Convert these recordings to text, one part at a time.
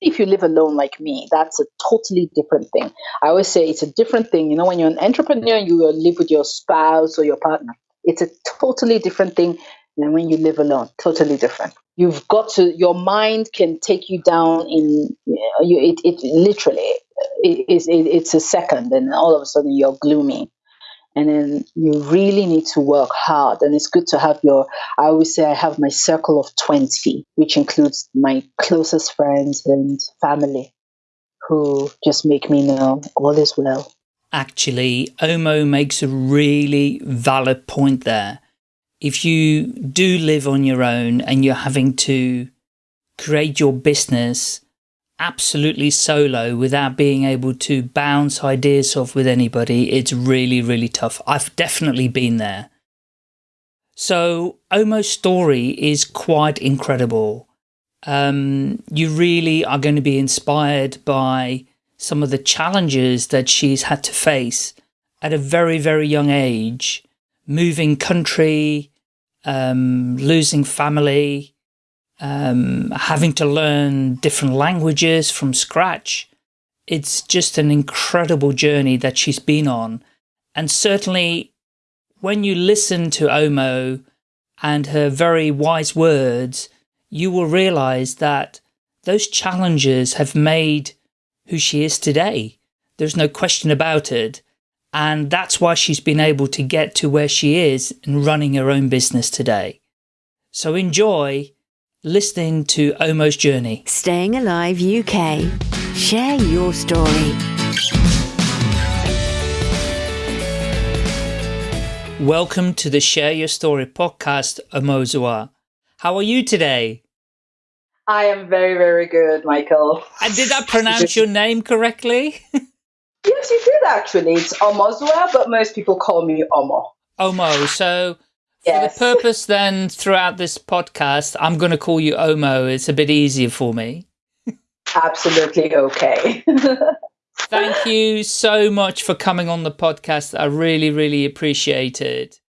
if you live alone like me, that's a totally different thing. I always say it's a different thing. You know, when you're an entrepreneur, you live with your spouse or your partner. It's a totally different thing than when you live alone. Totally different. You've got to. Your mind can take you down in. You, it, it literally. It, it, it's a second, and all of a sudden you're gloomy and then you really need to work hard. And it's good to have your i always say i have my circle of 20 which includes my closest friends and family who just make me know all is well. Actually omo makes a really valid point there. If you do live on your own and you're having to create your business absolutely solo without being able to bounce ideas off with anybody, it's really, really tough. I've definitely been there. So Omo's story is quite incredible. Um, you really are going to be inspired by some of the challenges that she's had to face at a very, very young age, moving country, um, losing family, um, having to learn different languages from scratch. It's just an incredible journey that she's been on. And certainly when you listen to Omo and her very wise words, you will realize that those challenges have made who she is today. There's no question about it. And that's why she's been able to get to where she is and running her own business today. So enjoy listening to Omo's journey. Staying Alive UK. Share your story. Welcome to the Share Your Story podcast, Omozua. How are you today? I am very, very good, Michael. And did I pronounce your name correctly? yes, you did actually. It's Omozua, but most people call me Omo. Omo. So Yes. For the purpose then, throughout this podcast, I'm going to call you Omo. It's a bit easier for me. Absolutely okay. Thank you so much for coming on the podcast. I really, really appreciate it.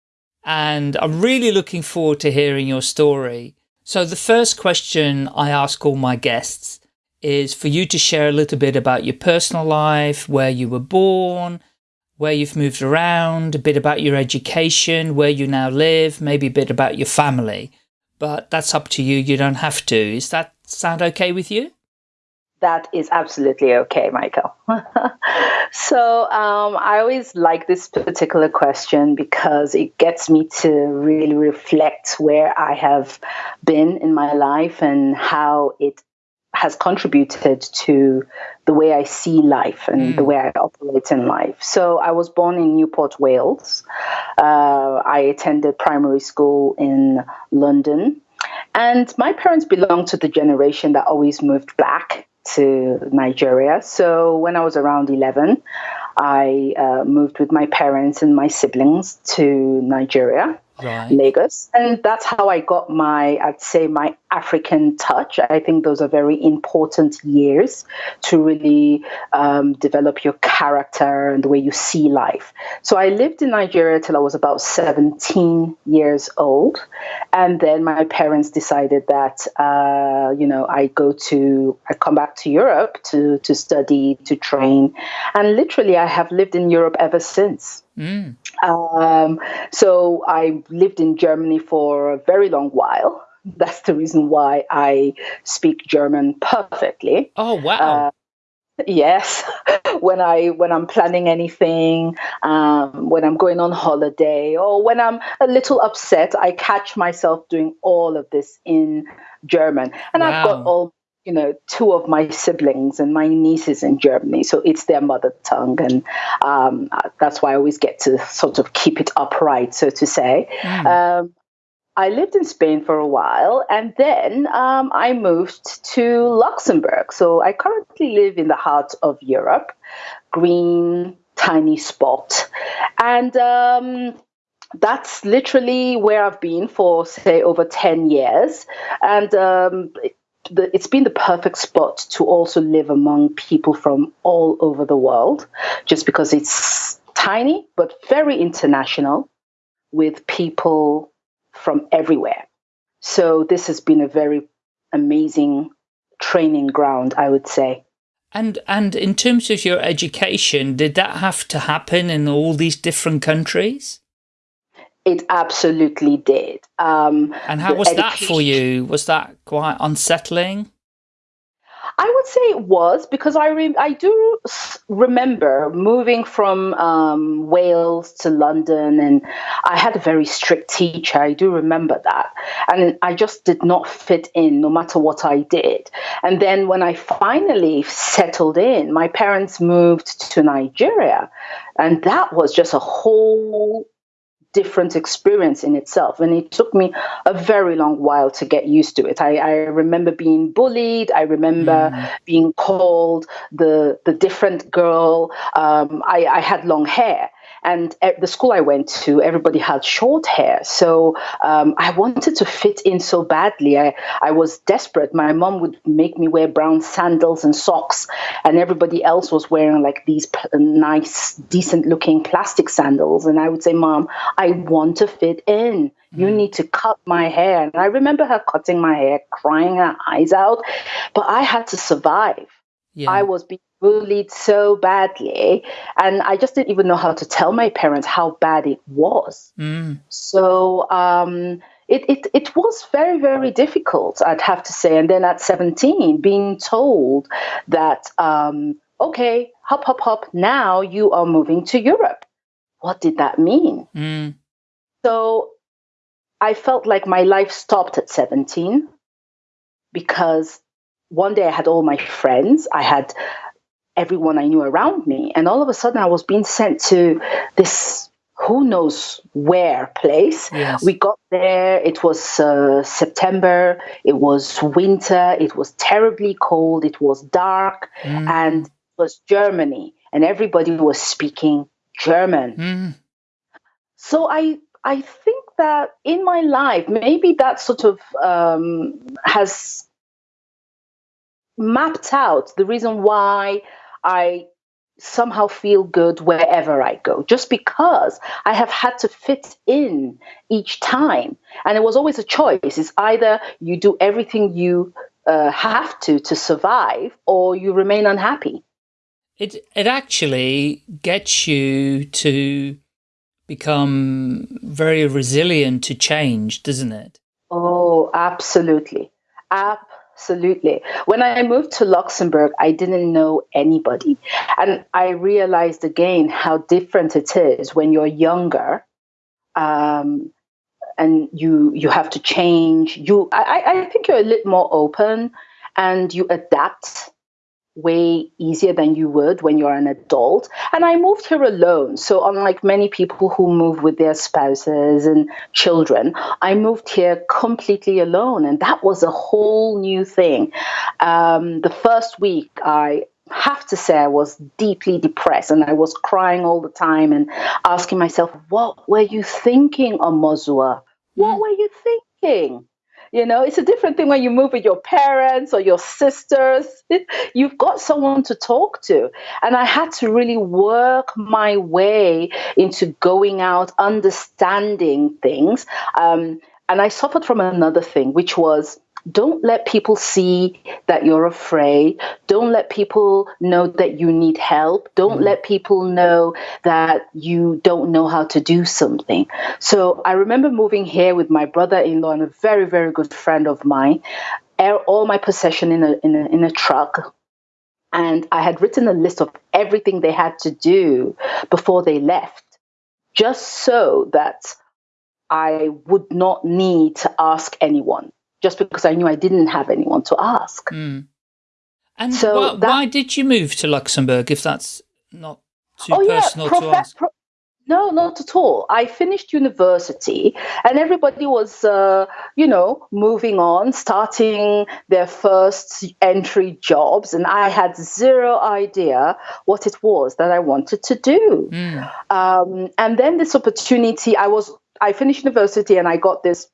And I'm really looking forward to hearing your story. So the first question I ask all my guests is for you to share a little bit about your personal life, where you were born, where you've moved around, a bit about your education, where you now live, maybe a bit about your family. But that's up to you. You don't have to. Is that sound okay with you? That is absolutely okay, Michael. so um, I always like this particular question because it gets me to really reflect where I have been in my life and how it has contributed to the way I see life and mm. the way I operate in life. So I was born in Newport, Wales. Uh, I attended primary school in London. And my parents belonged to the generation that always moved back to Nigeria. So when I was around 11, I uh, moved with my parents and my siblings to Nigeria right. Lagos. And that's how I got my, I'd say, my African touch. I think those are very important years to really um, develop your character and the way you see life. So I lived in Nigeria till I was about 17 years old. And then my parents decided that, uh, you know, I go to, I come back to Europe to, to study, to train. And literally, I have lived in Europe ever since. Mm. Um, so I lived in Germany for a very long while. That's the reason why I speak German perfectly. Oh wow! Uh, yes, when I when I'm planning anything, um, when I'm going on holiday, or when I'm a little upset, I catch myself doing all of this in German, and wow. I've got all you know, two of my siblings and my nieces in Germany, so it's their mother tongue, and um, that's why I always get to sort of keep it upright, so to say. Mm. Um, I lived in Spain for a while, and then um, I moved to Luxembourg. So I currently live in the heart of Europe, green, tiny spot, and um, that's literally where I've been for, say, over 10 years. And um, the, it's been the perfect spot to also live among people from all over the world, just because it's tiny but very international with people from everywhere. So this has been a very amazing training ground, I would say. And and in terms of your education, did that have to happen in all these different countries? It absolutely did. Um, and how was that for you? Was that quite unsettling? I would say it was because I re- I do remember moving from um, Wales to London, and I had a very strict teacher. I do remember that, and I just did not fit in no matter what I did. And then when I finally settled in, my parents moved to Nigeria, and that was just a whole different experience in itself. And it took me a very long while to get used to it. I, I remember being bullied. I remember mm. being called the the different girl. Um, I, I had long hair. And at the school I went to, everybody had short hair. So um, I wanted to fit in so badly. I, I was desperate. My mom would make me wear brown sandals and socks, and everybody else was wearing like these nice, decent looking plastic sandals. And I would say, Mom, I want to fit in. You mm. need to cut my hair. And I remember her cutting my hair, crying her eyes out, but I had to survive. Yeah. I was being bullied so badly and i just didn't even know how to tell my parents how bad it was mm. so um, it, it, it was very very difficult i'd have to say and then at 17 being told that um, okay hop hop hop now you are moving to europe what did that mean mm. so i felt like my life stopped at 17 because one day I had all my friends. I had everyone I knew around me. And all of a sudden, I was being sent to this who knows where place. Yes. We got there, it was uh, September, it was winter, it was terribly cold, it was dark, mm. and it was Germany, and everybody was speaking German. Mm. So I I think that in my life, maybe that sort of um, has mapped out the reason why I somehow feel good wherever I go, just because I have had to fit in each time. And it was always a choice. It's either you do everything you uh, have to to survive or you remain unhappy. It, it actually gets you to become very resilient to change, doesn't it? Oh, absolutely. Absolutely Absolutely. When I moved to Luxembourg, I didn't know anybody. And I realized again how different it is when you're younger um, and you you have to change. You I, I think you're a little more open and you adapt way easier than you would when you're an adult. And I moved here alone. So, unlike many people who move with their spouses and children, I moved here completely alone. And that was a whole new thing. Um, the first week, I have to say I was deeply depressed and I was crying all the time and asking myself, what were you thinking, Omozua? What were you thinking? You know, it's a different thing when you move with your parents or your sisters. You've got someone to talk to. And I had to really work my way into going out, understanding things. Um, and I suffered from another thing, which was don't let people see that you're afraid. Don't let people know that you need help. Don't mm. let people know that you don't know how to do something. So I remember moving here with my brother in law and a very, very good friend of mine, all my possession in a, in a, in a truck. And I had written a list of everything they had to do before they left, just so that I would not need to ask anyone just because I knew I didn't have anyone to ask. Mm. And so why, that, why, did you move to Luxembourg if that's not too oh, personal yeah, to ask? No, not at all. I finished university and everybody was, uh, you know, moving on, starting their first entry jobs. And I had zero idea what it was that I wanted to do. Mm. Um, and then this opportunity, I was, I finished university and I got this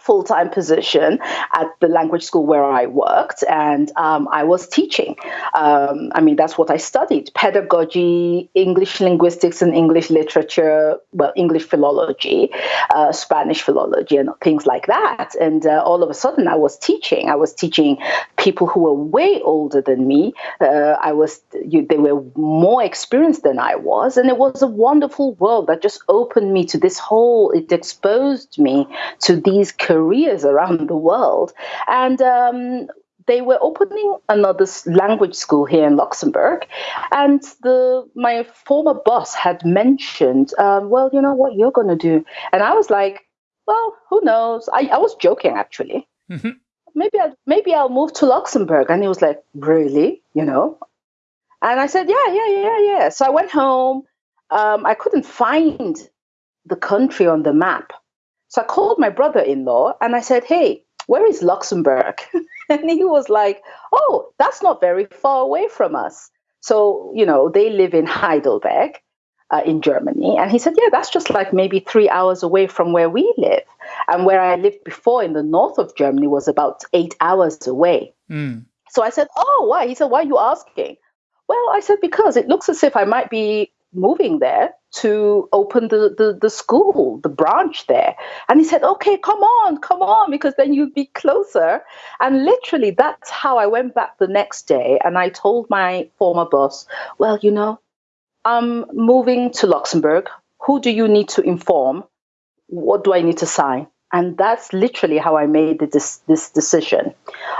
full time position at the language school where I worked, and um, I was teaching. Um, I mean, that's what I studied pedagogy, English linguistics, and English literature, well, English philology, uh, Spanish philology, and things like that. And uh, all of a sudden, I was teaching. I was teaching people who were way older than me. Uh, I was, you, they were more experienced than I was, and it was a wonderful world that just opened me to this whole. It exposed me to these careers around the world. And um, they were opening another language school here in Luxembourg, and the my former boss had mentioned, um, well, you know what you're going to do, and I was like, well, who knows? I, I was joking actually. Mm-hmm. Maybe I maybe I'll move to Luxembourg, and he was like, really, you know? And I said, yeah, yeah, yeah, yeah. So I went home. Um, I couldn't find the country on the map. So I called my brother in law and I said, Hey, where is Luxembourg? and he was like, Oh, that's not very far away from us. So, you know, they live in Heidelberg uh, in Germany. And he said, Yeah, that's just like maybe three hours away from where we live. And where I lived before in the north of Germany was about eight hours away. Mm. So I said, Oh, why? He said, Why are you asking? Well, I said, Because it looks as if I might be moving there to open the, the, the school, the branch there. And he said, okay, come on, come on, because then you'd be closer. And literally, that's how I went back the next day. And I told my former boss, well, you know, I'm moving to Luxembourg. Who do you need to inform? What do I need to sign? And that's literally how I made this, this decision.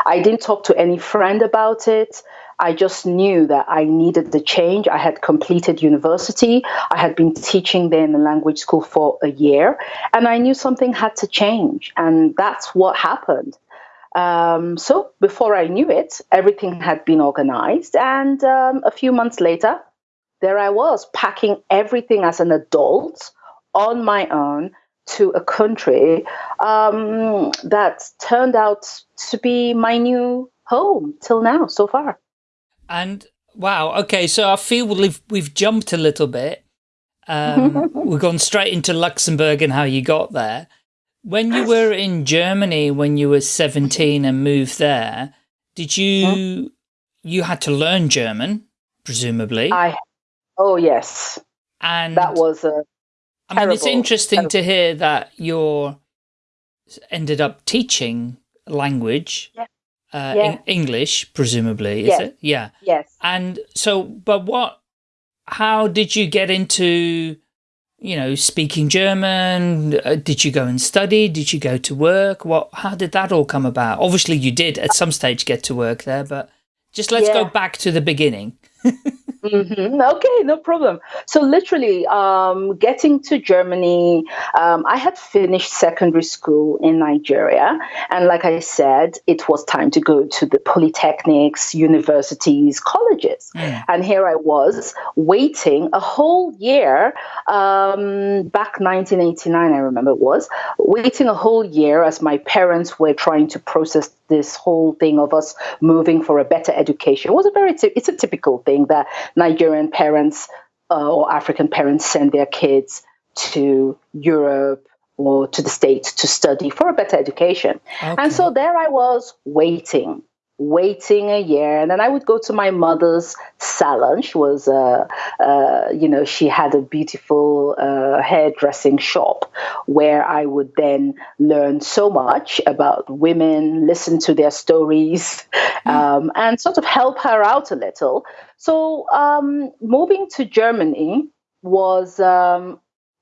I didn't talk to any friend about it. I just knew that I needed the change. I had completed university. I had been teaching there in the language school for a year, and I knew something had to change. And that's what happened. Um, so before I knew it, everything had been organized. And um, a few months later, there I was packing everything as an adult on my own to a country um, that turned out to be my new home till now so far. And wow, okay, so I feel we've we've jumped a little bit. Um, we've gone straight into Luxembourg and how you got there. When you were in Germany, when you were seventeen and moved there, did you you had to learn German, presumably? I oh yes, and that was a. I mean, it's interesting terrible. to hear that you're ended up teaching language. Yeah uh, yeah. English, presumably, is yes. it? Yeah. Yes. And so, but what, how did you get into, you know, speaking German? Uh, did you go and study? Did you go to work? What, how did that all come about? Obviously you did at some stage get to work there, but just let's yeah. go back to the beginning. Mm-hmm. Okay, no problem. So, literally, um, getting to Germany, um, I had finished secondary school in Nigeria. And like I said, it was time to go to the polytechnics, universities, colleges. Mm. And here I was waiting a whole year, um, back 1989, I remember it was, waiting a whole year as my parents were trying to process this whole thing of us moving for a better education. It was a very, it's a typical thing that Nigerian parents uh, or African parents send their kids to Europe or to the States to study for a better education. Okay. And so there I was waiting waiting a year and then i would go to my mother's salon she was uh, uh, you know she had a beautiful uh, hairdressing shop where i would then learn so much about women listen to their stories hmm. um, and sort of help her out a little so um, moving to germany was um,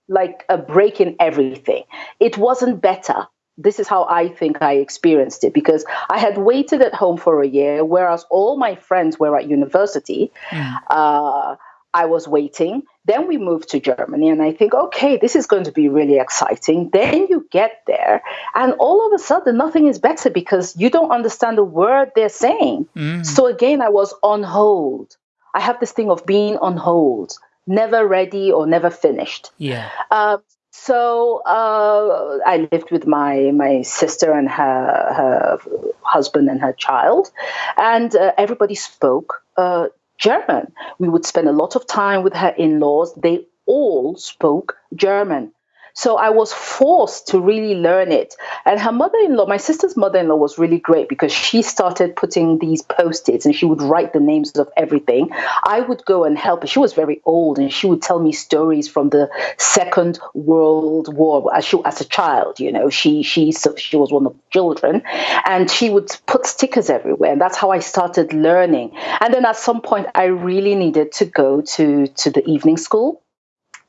like a break in everything it wasn't better this is how I think I experienced it because I had waited at home for a year, whereas all my friends were at university. Mm. Uh, I was waiting. Then we moved to Germany, and I think, okay, this is going to be really exciting. Then you get there, and all of a sudden, nothing is better because you don't understand the word they're saying. Mm. So again, I was on hold. I have this thing of being on hold, never ready or never finished. Yeah. Uh, so uh, I lived with my my sister and her her husband and her child, and uh, everybody spoke uh, German. We would spend a lot of time with her in-laws. They all spoke German. So I was forced to really learn it. And her mother in law, my sister's mother in law, was really great because she started putting these post its and she would write the names of everything. I would go and help her. She was very old and she would tell me stories from the Second World War as, she, as a child. You know, she, she, so she was one of the children and she would put stickers everywhere. And that's how I started learning. And then at some point, I really needed to go to, to the evening school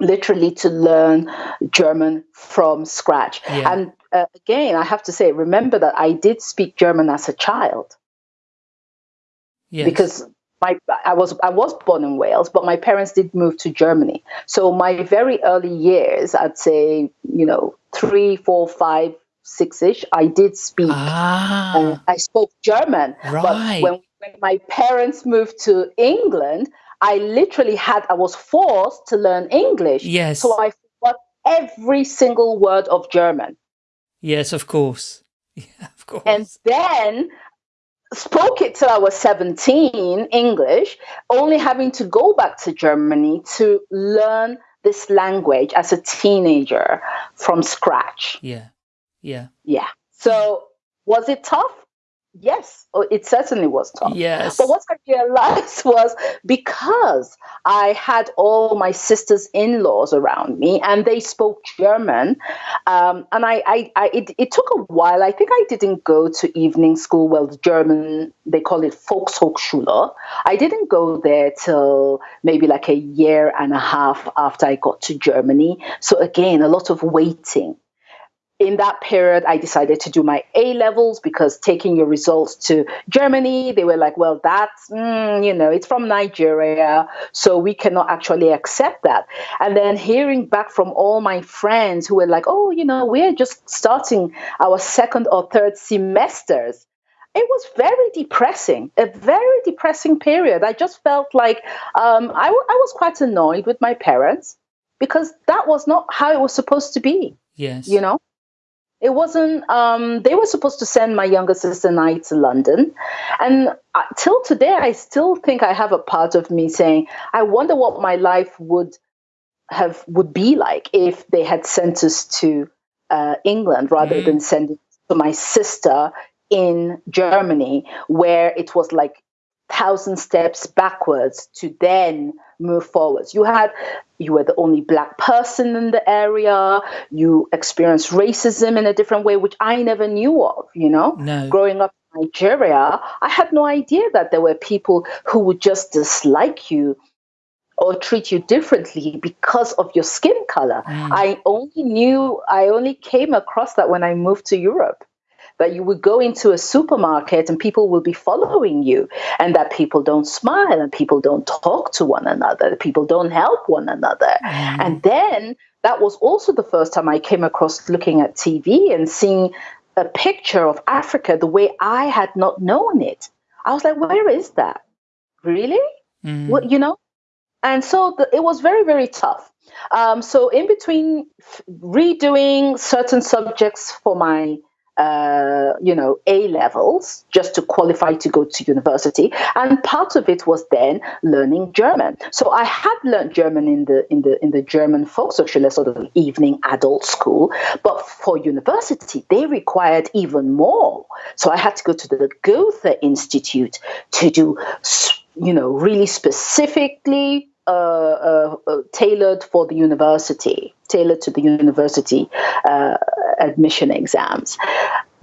literally to learn German from scratch. Yeah. And uh, again, I have to say, remember that I did speak German as a child. Yes. Because my I was I was born in Wales, but my parents did move to Germany. So my very early years, I'd say, you know, three, four, five, six ish, I did speak. Ah. Uh, I spoke German. Right. But when, when my parents moved to England, I literally had, I was forced to learn English. Yes. So I forgot every single word of German. Yes, of course. Yeah, of course. And then spoke it till I was 17, English, only having to go back to Germany to learn this language as a teenager from scratch. Yeah. Yeah. Yeah. So was it tough? Yes, oh, it certainly was tough. Yes. But what I realized was because I had all my sisters in laws around me and they spoke German, um, and I, I, I it, it, took a while. I think I didn't go to evening school. Well, the German, they call it Volkshochschule. I didn't go there till maybe like a year and a half after I got to Germany. So, again, a lot of waiting in that period, I decided to do my A levels because taking your results to Germany, they were like, well, that's, mm, you know, it's from Nigeria, so we cannot actually accept that. And then hearing back from all my friends who were like, oh, you know, we're just starting our second or third semesters. It was very depressing, a very depressing period. I just felt like um, I, w- I was quite annoyed with my parents because that was not how it was supposed to be. Yes. You know? It wasn't, um, they were supposed to send my younger sister and I to London. And uh, till today, I still think I have a part of me saying, I wonder what my life would have, would be like if they had sent us to uh, England rather mm. than sending to my sister in Germany, where it was like thousand steps backwards to then move forwards. You had you were the only black person in the area. You experienced racism in a different way, which I never knew of. You know, no. growing up in Nigeria, I had no idea that there were people who would just dislike you or treat you differently because of your skin color. Mm. I only knew, I only came across that when I moved to Europe that you would go into a supermarket and people will be following you and that people don't smile and people don't talk to one another people don't help one another. Mm. and then that was also the first time i came across looking at tv and seeing a picture of africa the way i had not known it. I was like where is that? Really? Mm. what you know? And so the, it was very very tough. Um, so in between f- redoing certain subjects for my uh, you know, A levels just to qualify to go to university, and part of it was then learning German. So I had learned German in the in the in the German Volkshochschule, sort of evening adult school, but for university they required even more. So I had to go to the Goethe Institute to do, you know, really specifically uh, uh, uh, tailored for the university, tailored to the university uh, admission exams.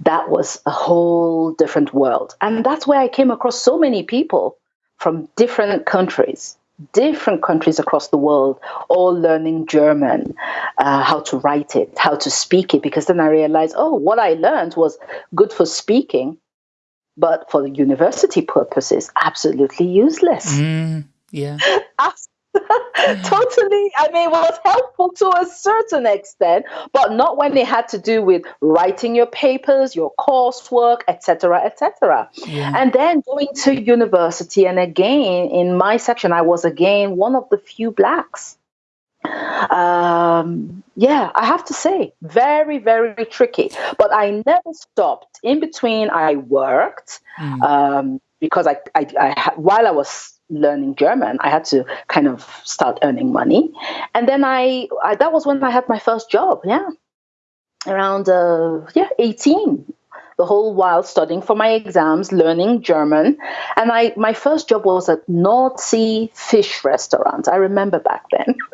That was a whole different world. And that's where I came across so many people from different countries, different countries across the world, all learning German, uh, how to write it, how to speak it. Because then I realized, oh, what I learned was good for speaking, but for the university purposes, absolutely useless. Mm, yeah. totally i mean it was helpful to a certain extent but not when it had to do with writing your papers your coursework etc etc yeah. and then going to university and again in my section i was again one of the few blacks um, yeah, I have to say, very, very tricky. But I never stopped. In between, I worked. Mm. Um, because I, I, I while I was learning German, I had to kind of start earning money, and then I, I that was when I had my first job. Yeah, around uh, yeah eighteen. The whole while studying for my exams, learning German, and I my first job was at Sea Fish Restaurant. I remember back then.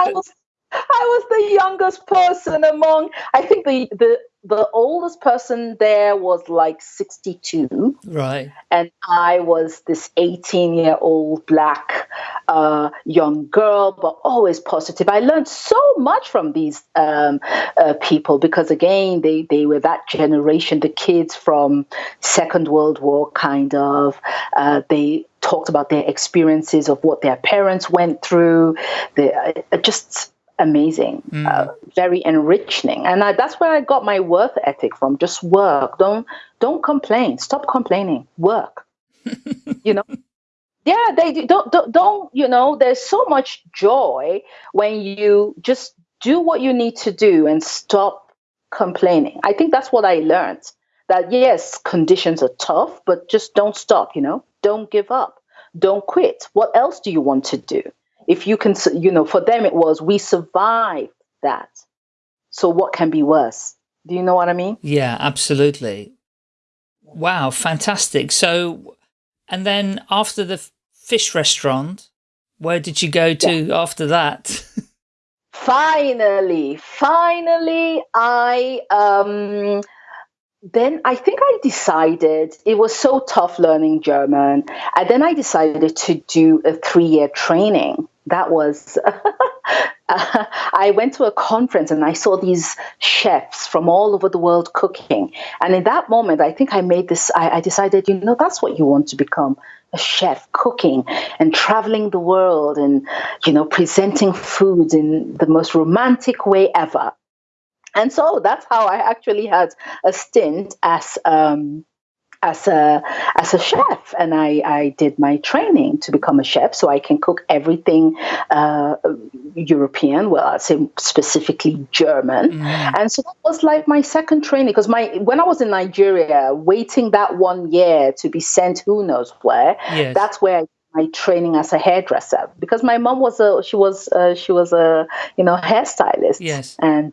I was I was the youngest person among. I think the the the oldest person there was like 62 right. And i was this 18 year old black uh, young girl but always positive. I learned so much from these um, uh, people because again they, they were that generation. The kids from second world war kind of uh, they talked about their experiences of what their parents went through. They uh, just amazing, mm. uh, very enriching, and I, that's where I got my worth ethic from. Just work. Don't don't complain. Stop complaining. Work. you know. Yeah, they do. Don't, don't don't you know? There's so much joy when you just do what you need to do and stop complaining. I think that's what I learned. That yes, conditions are tough, but just don't stop. You know, don't give up. Don't quit. What else do you want to do? If you can, you know, for them it was we survived that. So what can be worse? Do you know what I mean? Yeah, absolutely. Wow, fantastic. So, and then after the fish restaurant, where did you go to yeah. after that? finally, finally, I um, then I think I decided it was so tough learning German. And then I decided to do a three year training. That was, I went to a conference and I saw these chefs from all over the world cooking. And in that moment, I think I made this, I, I decided, you know, that's what you want to become a chef, cooking and traveling the world and, you know, presenting foods in the most romantic way ever. And so that's how I actually had a stint as um, as a as a chef, and I, I did my training to become a chef, so I can cook everything uh, European. Well, I say specifically German, mm. and so that was like my second training because my when I was in Nigeria, waiting that one year to be sent who knows where. Yes. That's where. I my training as a hairdresser because my mom was a she was uh, she was a you know hairstylist yes and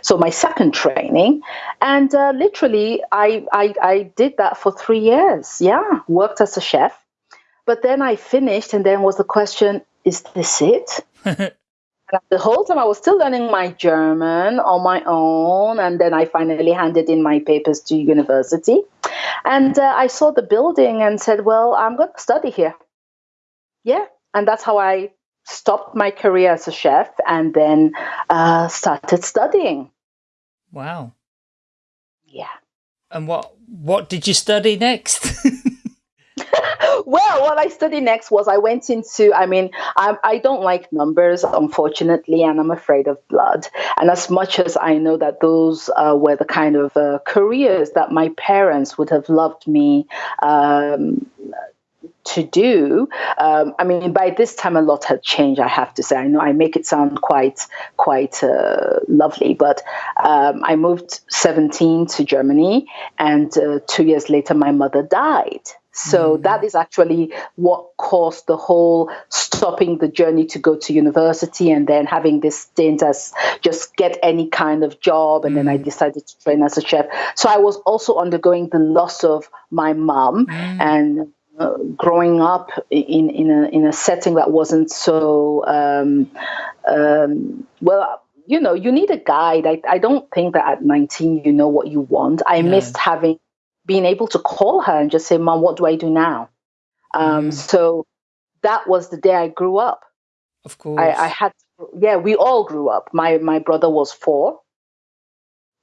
so my second training and uh, literally I, I, I did that for three years. Yeah worked as a chef. But then i finished and then was the question is this it? The whole time i was still learning my german on my own and then i finally handed in my papers to university. And uh, i saw the building and said well i'm going to study here. Yeah and that's how i stopped my career as a chef and then uh, started studying. Wow. Yeah. And what what did you study next? well, what I studied next was I went into, I mean, I, I don't like numbers, unfortunately, and I'm afraid of blood. And as much as I know that those uh, were the kind of uh, careers that my parents would have loved me um, to do. Um, I mean, by this time, a lot had changed. I have to say. I know I make it sound quite quite uh, lovely, but um, I moved 17 to Germany, and uh, two years later, my mother died. So mm-hmm. that is actually what caused the whole stopping the journey to go to university and then having this stint as just get any kind of job. And mm-hmm. then I mm. decided to train as a chef. So I was also undergoing the loss of my mom mm-hmm. and uh, growing up in in a in a setting that wasn't so um, um, well. You know, you need a guide. I, I don't think that at 19 you know what you want. I no. missed having being able to call her and just say, "Mom, what do I do now?" Um, mm. So that was the day I grew up. Of course, I, I had. Yeah, we all grew up. My my brother was four.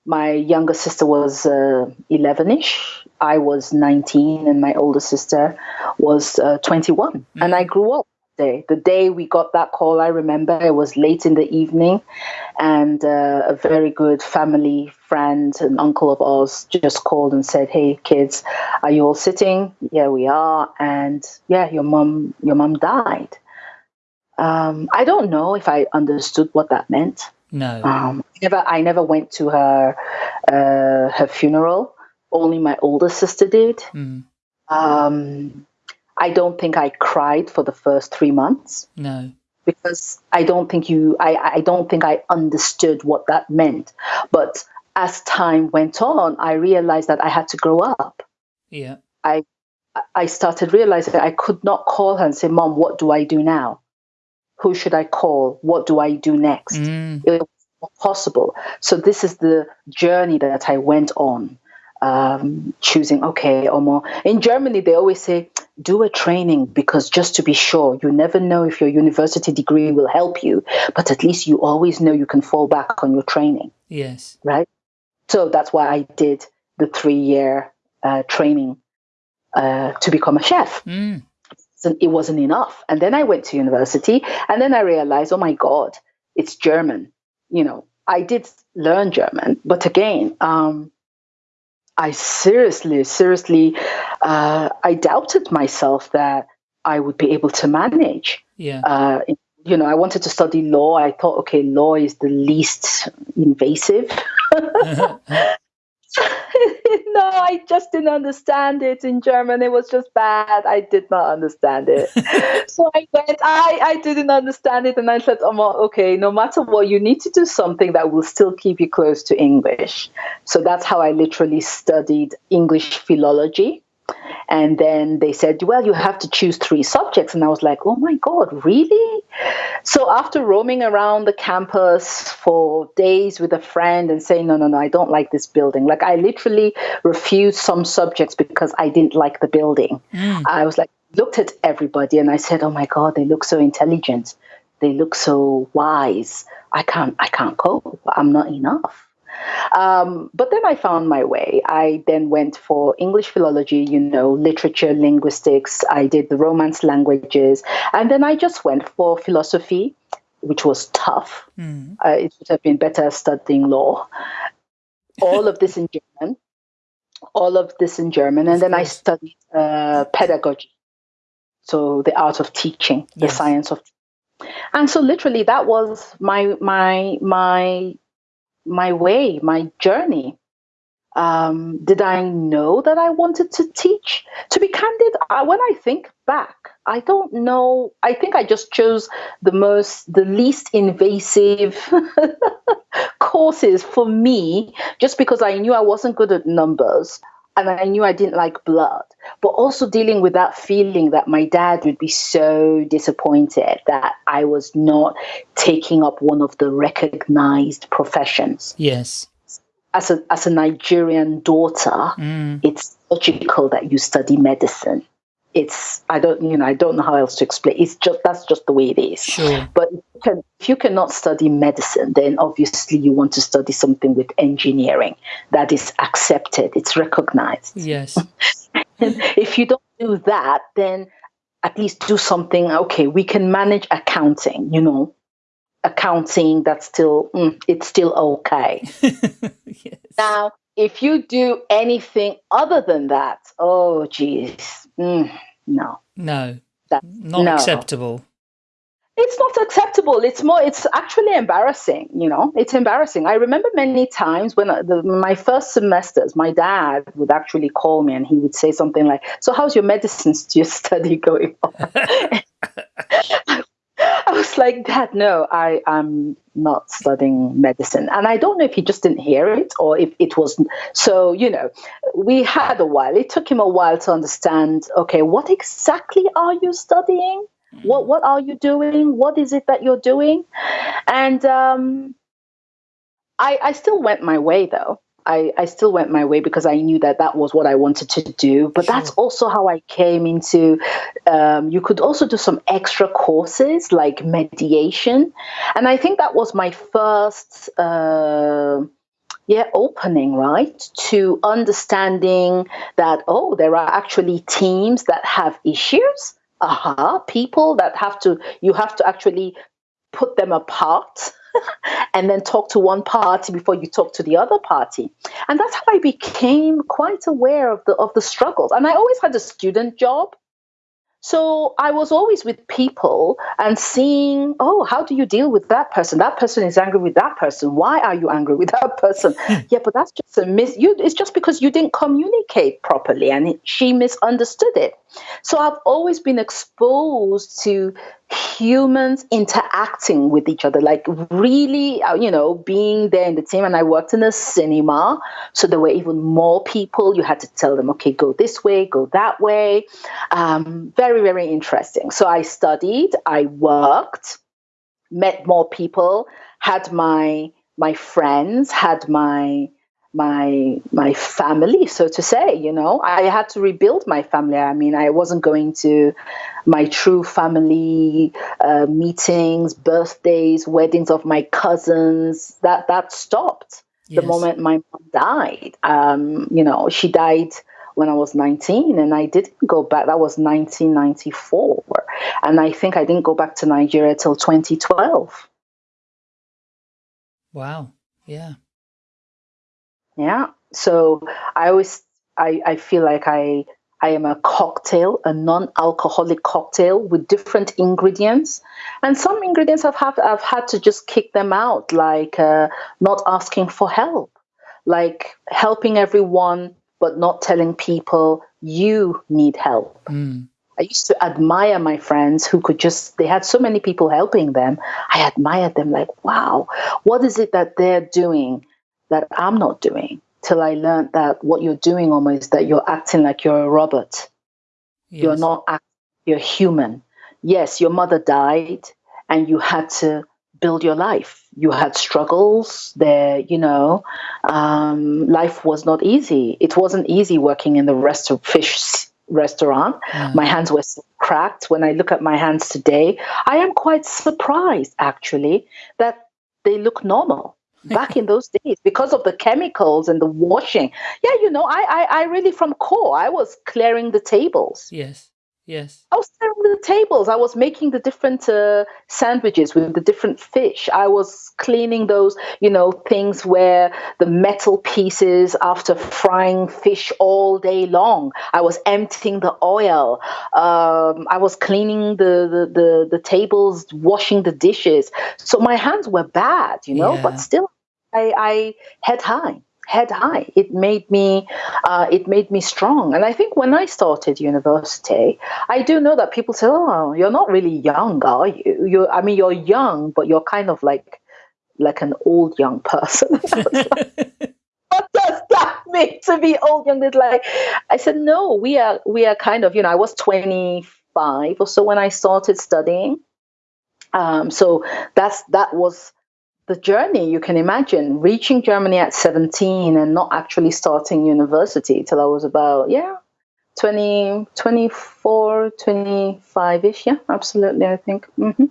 My younger sister was uh, 11ish. I was 19 and my older sister was uh, 21. Mm-hmm. And I grew up day. The day we got that call, I remember it was late in the evening, and uh, a very good family friend, and uncle of ours, just called and said, "Hey, kids, are you all sitting? Yeah, we are. And yeah, your mom, your mom died." Um, I don't know if I understood what that meant. No. Um, never. I never went to her uh, her funeral. Only my older sister did. Mm. Um, I don't think I cried for the first three months. No. Because I don't think you, I, I don't think I understood what that meant. But as time went on, I realized that I had to grow up. Yeah. I, I started realizing I could not call her and say, Mom, what do I do now? Who should I call? What do I do next? Mm. It was possible. So this is the journey that I went on um, choosing, okay, or more. In Germany, they always say, do a training because just to be sure, you never know if your university degree will help you, but at least you always know you can fall back on your training. Yes. Right? So that's why I did the three year uh, training uh, to become a chef. Mm. It wasn't enough. And then I went to university and then I realized, oh my God, it's German. You know, I did learn German, but again, um, I seriously, seriously, uh, I doubted myself that I would be able to manage. Yeah. Uh, you know, I wanted to study law. I thought, okay, law is the least invasive. no, I just didn't understand it in German. It was just bad. I did not understand it. so I went, I, I didn't understand it. And I said, oh, okay, no matter what, you need to do something that will still keep you close to English. So that's how I literally studied English philology. And then they said, well, you have to choose three subjects. And I was like, oh my God, really? So after roaming around the campus for days with a friend and saying, no, no, no, I don't like this building. Like I literally refused some subjects because I didn't like the building. Mm. I was like, looked at everybody and I said, oh my God, they look so intelligent. They look so wise. I can't, I can't cope. I'm not enough. Um, but then I found my way. I then went for English philology, you know, literature, linguistics. I did the Romance languages. And then I just went for philosophy, which was tough. Mm. Uh, it would have been better studying law. All of this in German. All of this in German. And then I studied uh, pedagogy. So the art of teaching, the yes. science of and so literally that was my my my my way, my journey. Um, did I know that I wanted to teach? To be candid, I, when I think back, I don't know. I think I just chose the most, the least invasive courses for me, just because I knew I wasn't good at numbers and I knew I didn't like blood, but also dealing with that feeling that my dad would be so disappointed that I was not taking up one of the recognized professions. Yes. As a, as a Nigerian daughter, mm. it's logical that you study medicine it's I don't you know I don't know how else to explain. It's just that's just the way it is. Sure. But if you, can, if you cannot study medicine, then obviously you want to study something with engineering that is accepted. It's recognized. Yes. if you don't do that, then at least do something. Okay, we can manage accounting. You know, accounting that's still mm, it's still okay. yes. Now if you do anything other than that, oh geez, mm, no, no, that's not no. acceptable. It's not acceptable. It's more. It's actually embarrassing. You know, it's embarrassing. I remember many times when the, my first semesters, my dad would actually call me and he would say something like, "So, how's your medicine study going on?" I was like, Dad, no, I am not studying medicine. And I don't know if he just didn't hear it or if it was. So, you know, we had a while. It took him a while to understand okay, what exactly are you studying? What, what are you doing? What is it that you're doing? And um, I, I still went my way, though. I, I still went my way because I knew that that was what I wanted to do. But sure. that's also how I came into. Um, you could also do some extra courses like mediation, and I think that was my first. Uh, yeah, opening, right, to understanding that, oh, there are actually teams that have issues. Aha, uh-huh, people that have to, you have to actually put them apart and then talk to one party before you talk to the other party. And that's how I became quite aware of the of the struggles. And I always had a student job. So I was always with people and seeing, oh, how do you deal with that person? That person is angry with that person. Why are you angry with that person? Hmm. yeah, but that's just a miss. You, it's just because you didn't communicate properly and she misunderstood it. So I've always been exposed to humans interacting with each other, like really, uh, you know, being there in the team. And I worked in a cinema, so there were even more people. You had to tell them, okay, go this way, go that way. Um, very, very interesting. So I studied, I worked, met more people, had my my friends, had my my my family so to say you know? I had to rebuild my family. I mean i wasn't going to my true family uh, meetings birthdays weddings of my cousins. That that stopped yes. the moment my mom died. Um, you know she died when i was 19 and i didn't go back. That was 1994 and i think i didn't go back to nigeria till 2012 wow. Yeah yeah. So I always I, I feel like I I am a cocktail, a non-alcoholic cocktail with different ingredients, and some ingredients I've had I've had to just kick them out, like uh, not asking for help, like helping everyone but not telling people you need help. Mm. I used to admire my friends who could just, they had so many people helping them. I admired them like, wow, what is it that they're doing that I'm not doing till I learned that what you're doing almost that you're acting like you're a robot. Yes. You're not act, you're human. Yes, your mother died and you had to build your life. You had struggles there, you know. Um, life was not easy. It wasn't easy working in the rest of fish restaurant. Mm. My hands were cracked. When I look at my hands today, I am quite surprised actually that they look normal back in those days because of the chemicals and the washing. Yeah, you know, I, I, I really from core, I was clearing the tables. Yes. Yes. I was clearing the tables. I was making the different uh, sandwiches with the different fish. I was cleaning those, you know, things where the metal pieces after frying fish all day long. I was emptying the oil. Um, I was cleaning the, the, the, the, tables, washing the dishes. So my hands were bad, you know, yeah. but still I, I head high head high. It made me, uh, it made me strong. And I think when I started university, I do know that people say, "Oh, you're not really young, are you? You, I mean, you're young, but you're kind of like, like an old young person." what does that mean to be old young? It's like, I said, no, we are, we are kind of, you know, I was 25 or so when I started studying. Um, so that's that was the journey you can imagine reaching Germany at 17 and not actually starting university till I was about, yeah, 20, 24, 25-ish. Yeah, absolutely, I think. Mm-hmm.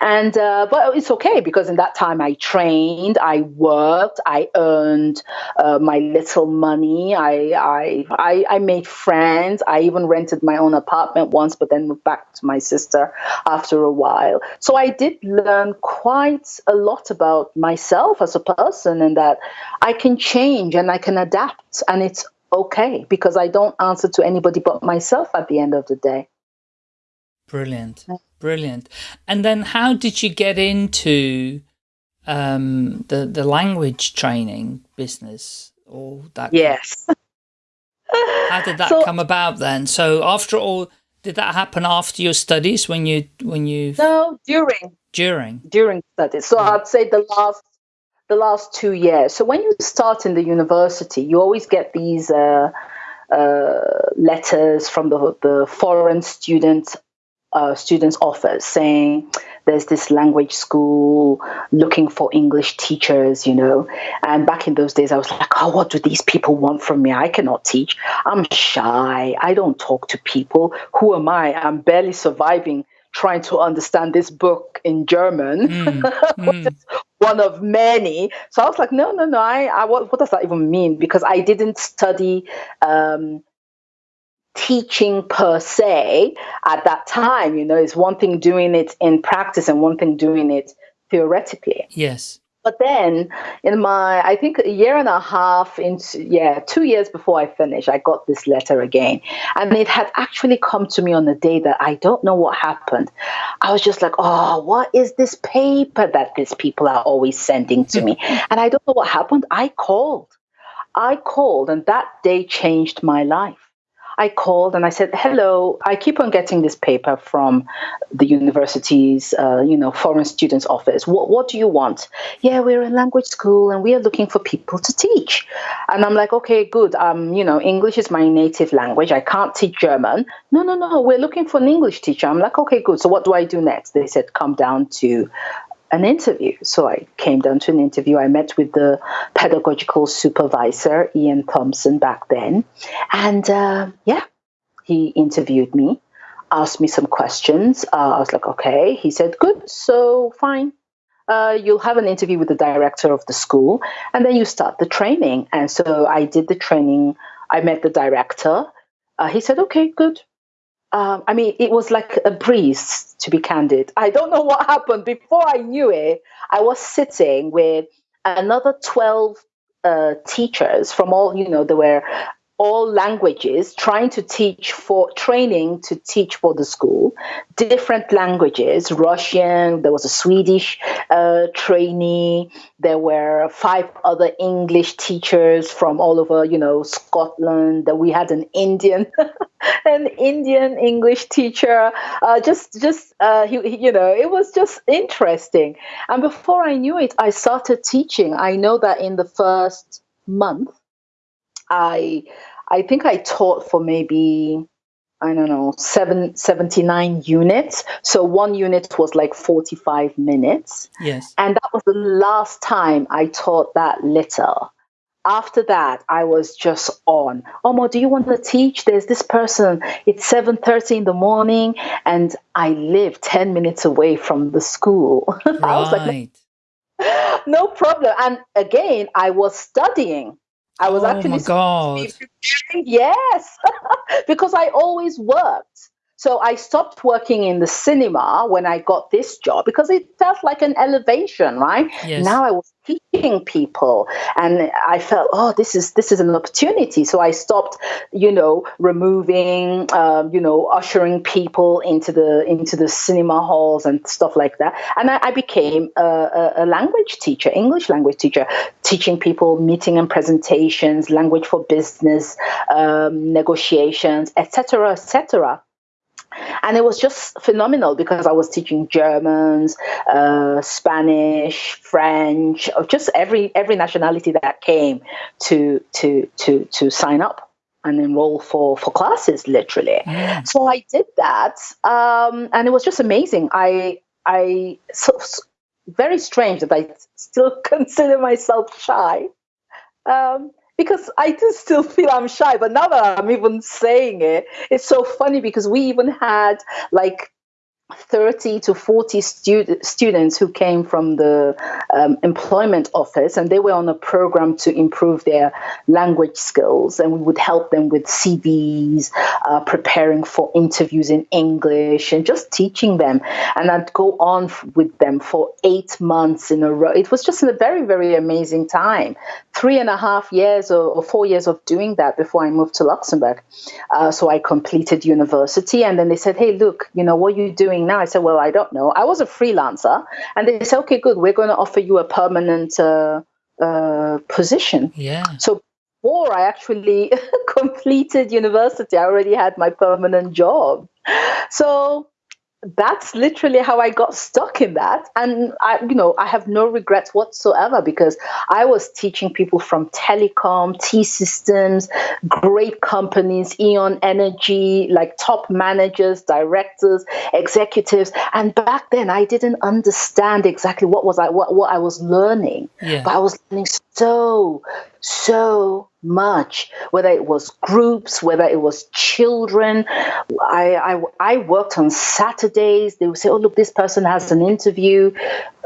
And, uh, but it's okay because in that time I trained, I worked, I earned uh, my little money. I, I, I, I made friends. I even rented my own apartment once, but then moved back to my sister after a while. So I did learn quite a lot about myself as a person and that I can change and I can adapt and it's okay because I don't answer to anybody but myself at the end of the day. Brilliant. Brilliant. And then how did you get into um, the, the language training business or that? Yes. how did that so, come about then? So after all, did that happen after your studies when you, when you? No, during. During. During studies. So yeah. I'd say the last the last two years. So when you start in the university, you always get these uh, uh, letters from the, the foreign student uh, students' office saying there's this language school looking for English teachers, you know. And back in those days, I was like, oh, what do these people want from me? I cannot teach. I'm shy. I don't talk to people. Who am I? I'm barely surviving trying to understand this book in German, mm, mm. One of many. So I was like, no, no, no. I, I what, what does that even mean? Because I didn't study um, teaching per se at that time. You know, it's one thing doing it in practice and one thing doing it theoretically. Yes. But then, in my, I think a year and a half into, yeah, two years before I finished, I got this letter again. And it had actually come to me on the day that I don't know what happened. I was just like, oh, what is this paper that these people are always sending to me? and I don't know what happened. I called. I called, and that day changed my life. I called and I said, "Hello, I keep on getting this paper from the university's, uh, you know, foreign students office. What, what do you want? Yeah, we're a language school and we are looking for people to teach." And I'm like, "Okay, good. Um, you know, English is my native language. I can't teach German. No, no, no. We're looking for an English teacher." I'm like, "Okay, good. So what do I do next?" They said, "Come down to an interview. So I came down to an interview. I met with the pedagogical supervisor, Ian Thompson, back then. And uh, yeah, he interviewed me, asked me some questions. Uh, I was like, okay. He said, good, so fine. Uh, you'll have an interview with the director of the school, and then you start the training. And so I did the training. I met the director. Uh, he said, okay, good um, I mean, it was like a breeze, to be candid. I don't know what happened. Before I knew it, I was sitting with another 12 uh, teachers from all, you know, there were all languages, trying to teach for training to teach for the school, different languages, Russian, there was a Swedish uh, trainee, there were five other English teachers from all over, you know, Scotland, that we had an Indian, an Indian English teacher, uh, just, just, uh, he, you know, it was just interesting. And before I knew it, I started teaching. I know that in the first month, I I think I taught for maybe I don't know, seven, 79 units. So one unit was like 45 minutes. Yes. And that was the last time I taught that little. After that, I was just on. Omo, do you want to teach? There's this person. It's 7.30 in the morning and I live 10 minutes away from the school. Right. I was like, no problem. And again, I was studying. I was oh actually my God. yes, because I always worked. So I stopped working in the cinema when I got this job because it felt like an elevation, right? Yes. Now I was teaching people and I felt, oh, this is this is an opportunity. So I stopped, you know, removing, um, you know, ushering people into the into the cinema halls and stuff like that. And I, I became a, a, language teacher, English language teacher, teaching people meeting and presentations, language for business, um, negotiations, etc., etc and it was just phenomenal because I was teaching Germans, uh, Spanish, French, just every every nationality that came to to to to sign up and enroll for for classes, literally. Mm. So I did that, um, and it was just amazing. I I so, so, very strange that I still consider myself shy. Um, because I do still feel I'm shy, but now that I'm even saying it, it's so funny because we even had like 30 to 40 stud- students who came from the um, employment office and they were on a program to improve their language skills and we would help them with cvs uh, preparing for interviews in english and just teaching them. And i'd go on with them for eight months in a row. It was just a very very amazing time. Three and a half years or, or four years of doing that before i moved to luxembourg. Uh, so i completed university and then they said hey look you know what you doing doing now? I said, well, I don't know. I was a freelancer. And they said, okay, good. We're going to offer you a permanent uh, uh, position. Yeah. So before I actually completed university, I already had my permanent job. So that's literally how I got stuck in that. And I, you know, I have no regrets whatsoever because I was teaching people from telecom, T-Systems, great companies, E.ON Energy, like top managers, directors, executives. And back then I didn't understand exactly what was I what, what I was learning. Yeah. But I was learning so, so much, whether it was groups, whether it was children. I, I, I worked on Saturdays. They would say, oh, look, this person has an interview.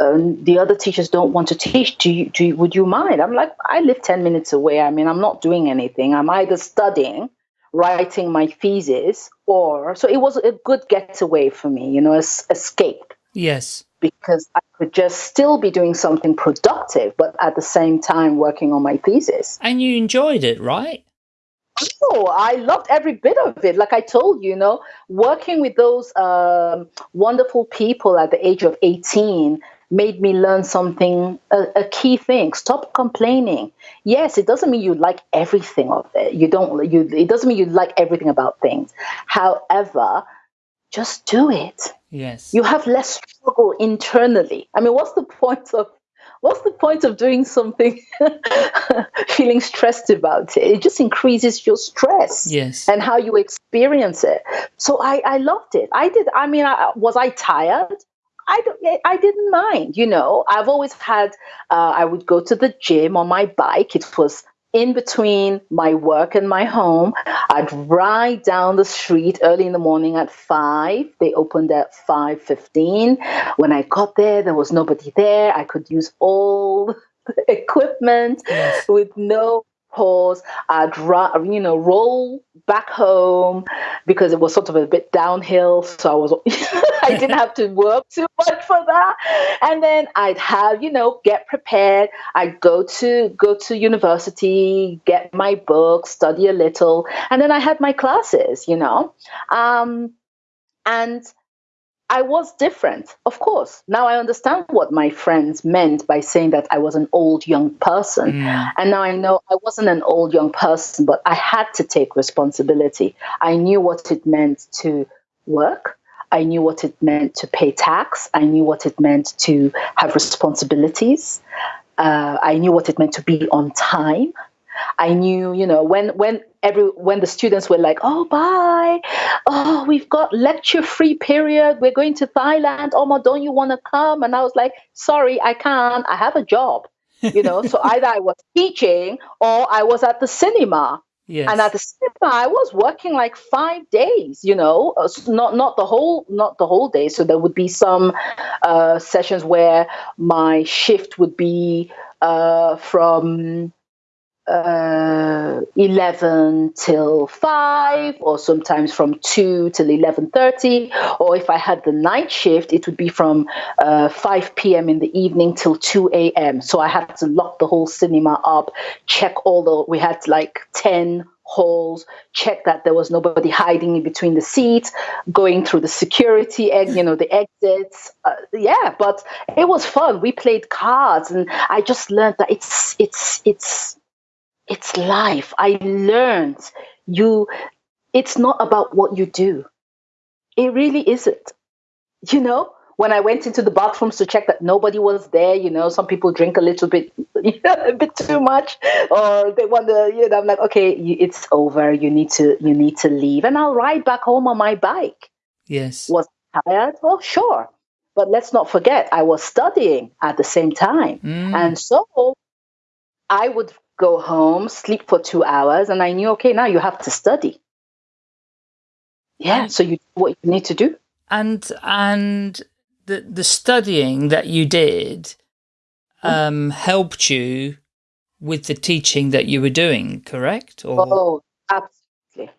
Um, the other teachers don't want to teach. Do you, do you, would you mind? I'm like, I live 10 minutes away. I mean, I'm not doing anything. I'm either studying, writing my thesis, or so it was a good getaway for me, you know, es- escape Yes. Because I could just still be doing something productive, but at the same time working on my thesis. And you enjoyed it, right? Oh, I loved every bit of it. Like I told you, you know, working with those um, wonderful people at the age of 18 made me learn something, a, a, key thing. Stop complaining. Yes, it doesn't mean you like everything of it. You don't, you, it doesn't mean you like everything about things. However, just do it. Yes. You have less struggle internally. I mean, what's the point of what's the point of doing something feeling stressed about it it just increases your stress yes and how you experience it so i i loved it i did i mean I, was i tired I don't, I didn't mind, you know. I've always had. Uh, I would go to the gym on my bike. It was in between my work and my home. I'd ride down the street early in the morning at five. They opened at five fifteen. When I got there, there was nobody there. I could use all equipment yes. with no pause. I'd run, you know, roll back home because it was sort of a bit downhill. So I was, I didn't have to work too much for that. And then I'd have, you know, get prepared. I'd go to go to university, get my books, study a little, and then I had my classes. You know, um, and I was different, of course. Now I understand what my friends meant by saying that I was an old young person. Mm. And now I know I wasn't an old young person, but I had to take responsibility. I knew what it meant to work. I knew what it meant to pay tax. I knew what it meant to have responsibilities. Uh, I knew what it meant to be on time. I knew, you know, when when every when the students were like, "Oh, bye, oh, we've got lecture free period. We're going to Thailand. Omo, don't you want to come?" And I was like, "Sorry, I can't. I have a job." You know, so either I was teaching or I was at the cinema. Yes. And at the cinema, I was working like five days. You know, uh, not not the whole not the whole day. So there would be some uh, sessions where my shift would be uh, from uh, 11 till 5 or sometimes from 2 till 11.30 or if i had the night shift it would be from uh, 5 p.m in the evening till 2 a.m so i had to lock the whole cinema up check all the we had like 10 halls check that there was nobody hiding in between the seats going through the security egg you know the exits. Uh, yeah but it was fun. We played cards and i just learned that it's it's it's it's life. I learned you, it's not about what you do. It really isn't. You know, when I went into the bathrooms to check that nobody was there, you know, some people drink a little bit, a bit too much, or they want to, you know, I'm like, okay, it's over. You need to, you need to leave, and I'll ride back home on my bike. Yes. Was tired? Well, sure, but let's not forget, I was studying at the same time, mm. and so I would go home, sleep for two hours, and I knew, okay, now you have to study. Yeah, so you what you need to do. And and the the studying that you did hmm? um, helped you with the teaching that you were doing, correct? Or? Oh, absolutely,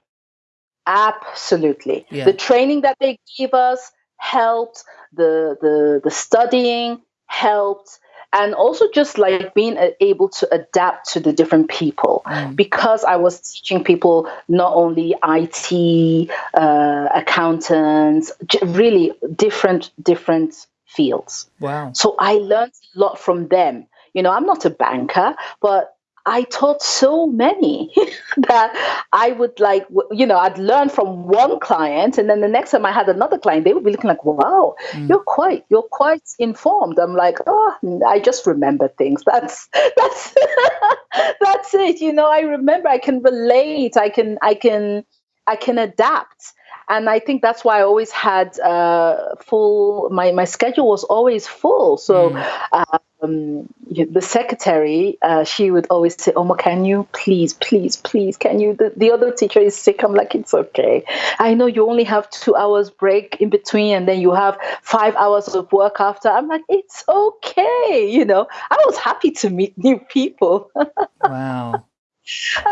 absolutely. Yeah. The training that they gave us helped. The the the studying helped and also just like being able to adapt to the different people. Mm. because i was teaching people not only it uh, accountants really different different fields. Wow. So i learned a lot from them. You know i'm not a banker but I taught so many that I would like, you know, I'd learn from one client, and then the next time I had another client, they would be looking like, "Wow, mm. you're quite, you're quite informed." I'm like, "Oh, I just remember things. That's that's that's it." You know, I remember. I can relate. I can, I can, I can adapt and I think that's why I always had uh, full. My my schedule was always full. So mm um, the secretary, uh, she would always say, "Omo, can you please, please, please, can you?" The, the other teacher is sick. I'm like, "It's okay. I know you only have two hours break in between, and then you have five hours of work after." I'm like, "It's okay." You know, I was happy to meet new people. wow.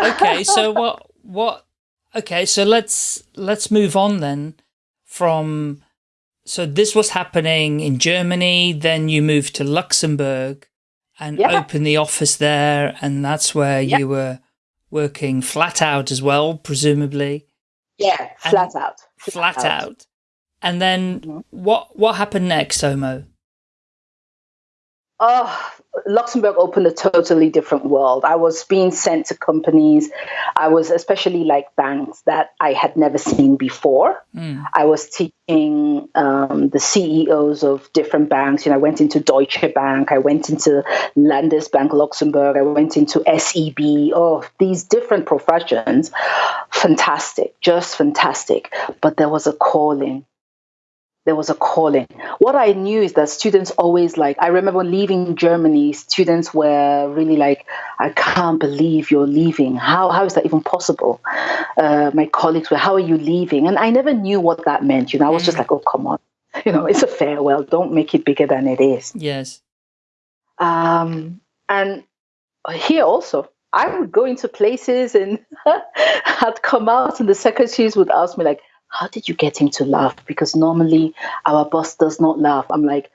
Okay, so what? What? Okay, so let's let's move on then from So this was happening in Germany. Then you moved to Luxembourg and opened the office there, and that's where you were working flat out as well, presumably Yeah, And- flat out. flat out. And then Mhm. what what happened next, Omo? Oh, Luxembourg opened a totally different world. I was being sent to companies. I was especially like banks that I had never seen before. Mm. I was teaching um, the CEOs of different banks. You know, I went into Deutsche Bank, I went into Landesbank Luxembourg, I went into SEB. Oh, these different professions. Fantastic, just fantastic. But there was a calling. There was a calling. What I knew is that students always like, I remember leaving Germany, students were really like, I can't believe you're leaving. How, how is that even possible? Uh, my colleagues were, How are you leaving? And I never knew what that meant. You know, I was just like, Oh, come on. You know, it's a farewell. Don't make it bigger than it is. Yes. Um, and here also, I would go into places and I'd come out, and the secretaries would ask me, like, how did you get him to laugh? Because normally our boss does not laugh. I'm like,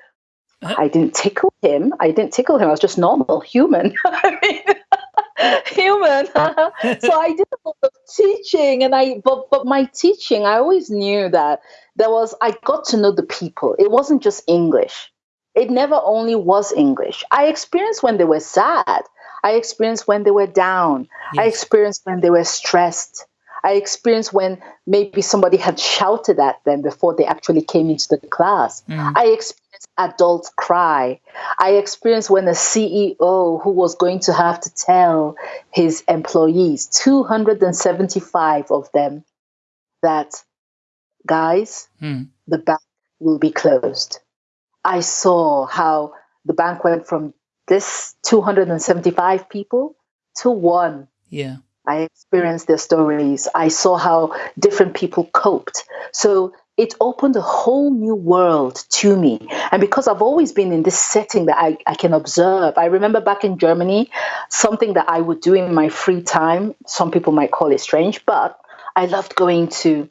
I didn't tickle him. I didn't tickle him. I was just normal, human. I mean, human. so I did a lot of teaching, and I but but my teaching, I always knew that there was. I got to know the people. It wasn't just English. It never only was English. I experienced when they were sad. I experienced when they were down. I experienced when they were stressed. I experienced when maybe somebody had shouted at them before they actually came into the class. Mm. I experienced adults cry. I experienced when a CEO who was going to have to tell his employees, 275 of them, that guys, Mm. the bank will be closed. I saw how the bank went from this 275 people to one. Yeah. I experienced their stories. I saw how different people coped. So it opened a whole new world to me. And because I've always been in this setting that I, I can observe, I remember back in Germany, something that I would do in my free time. Some people might call it strange, but I loved going to